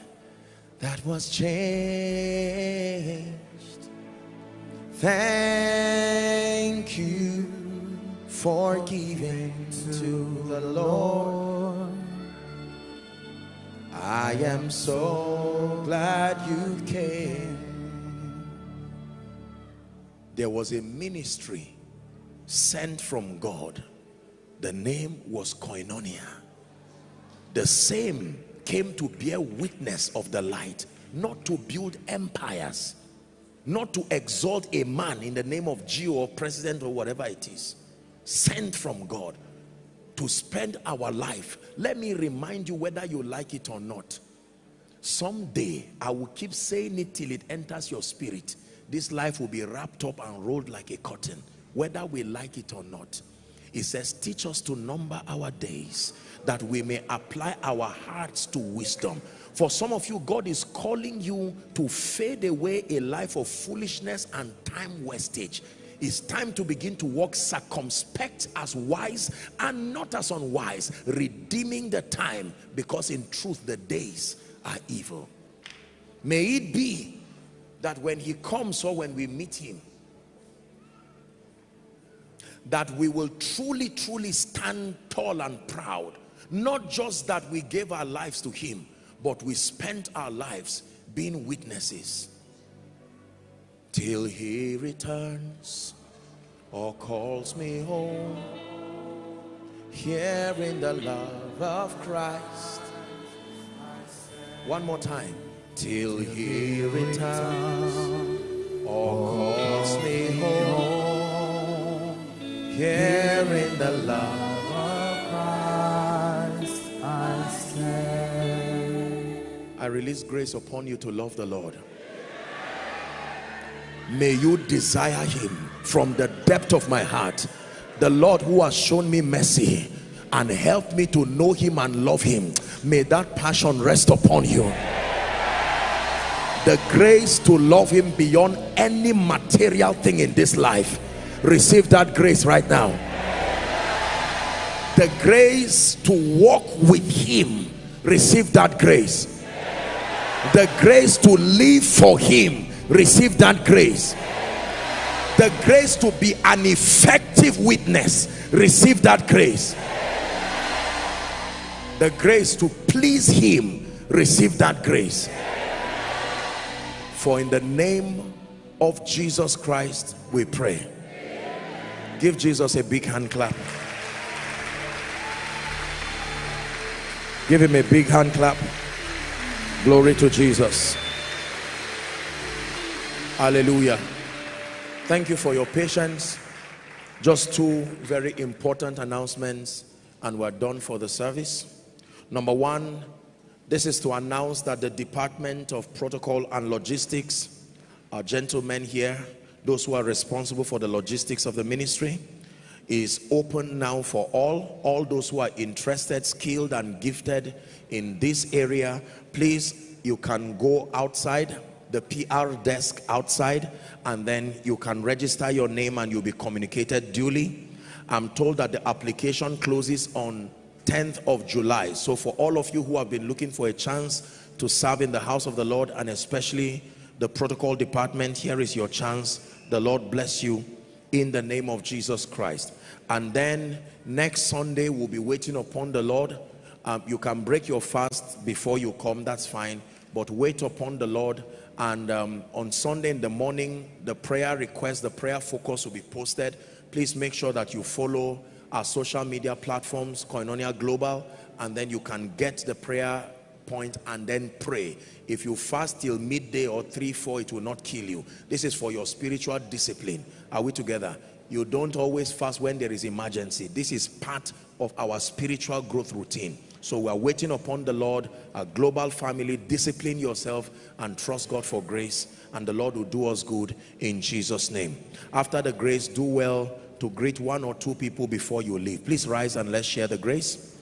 that was changed. Thank you for giving to the Lord. I am so glad you came. There was a ministry sent from God. The name was Koinonia. The same came to bear witness of the light not to build empires not to exalt a man in the name of G.O. or president or whatever it is sent from God to spend our life. Let me remind you whether you like it or not. Someday I will keep saying it till it enters your spirit. This life will be wrapped up and rolled like a curtain whether we like it or not. It says teach us to number our days that we may apply our hearts to wisdom. For some of you god is calling you to fade away a life of foolishness and time wastage. It's time to begin to walk circumspect as wise and not as unwise redeeming the time because in truth the days are evil. May it be that when he comes or when we meet him that we will truly truly stand tall and proud not just that we gave our lives to him, but we spent our lives being witnesses. Till he returns or calls me home, hearing the love of Christ. One more time. Till he returns or calls me home, hearing the love I release grace upon you to love the Lord. May you desire him from the depth of my heart. The Lord who has shown me mercy and helped me to know him and love him. May that passion rest upon you. The grace to love him beyond any material thing in this life. Receive that grace right now. The grace to walk with him. Receive that grace the grace to live for him. Receive that grace. The grace to be an effective witness. Receive that grace. The grace to please him. Receive that grace. For in the name of Jesus Christ we pray. Give Jesus a big hand clap. Give him a big hand clap Glory to Jesus. Hallelujah. Thank you for your patience. Just two very important announcements and we're done for the service. Number one, this is to announce that the Department of Protocol and Logistics, our gentlemen here, those who are responsible for the logistics of the ministry, is open now for all all those who are interested skilled and gifted in this area. Please you can go outside the PR desk outside and then you can register your name and you'll be communicated duly. I'm told that the application closes on 10th of July. So for all of you who have been looking for a chance to serve in the house of the Lord and especially the protocol department here is your chance. The Lord bless you in the name of Jesus Christ. And then next Sunday, we'll be waiting upon the Lord. Um, you can break your fast before you come, that's fine. But wait upon the Lord and um, on Sunday in the morning the prayer request the prayer focus will be posted please make sure that you follow our social media platforms Koinonia Global and then you can get the prayer point and then pray. If you fast till midday or 3 4 it will not kill you. This is for your spiritual discipline. Are we together? You don't always fast when there is emergency. This is part of our spiritual growth routine. So we are waiting upon the Lord, a global family, discipline yourself and trust God for grace and the Lord will do us good in Jesus name. After the grace, do well to greet one or two people before you leave. Please rise and let's share the grace.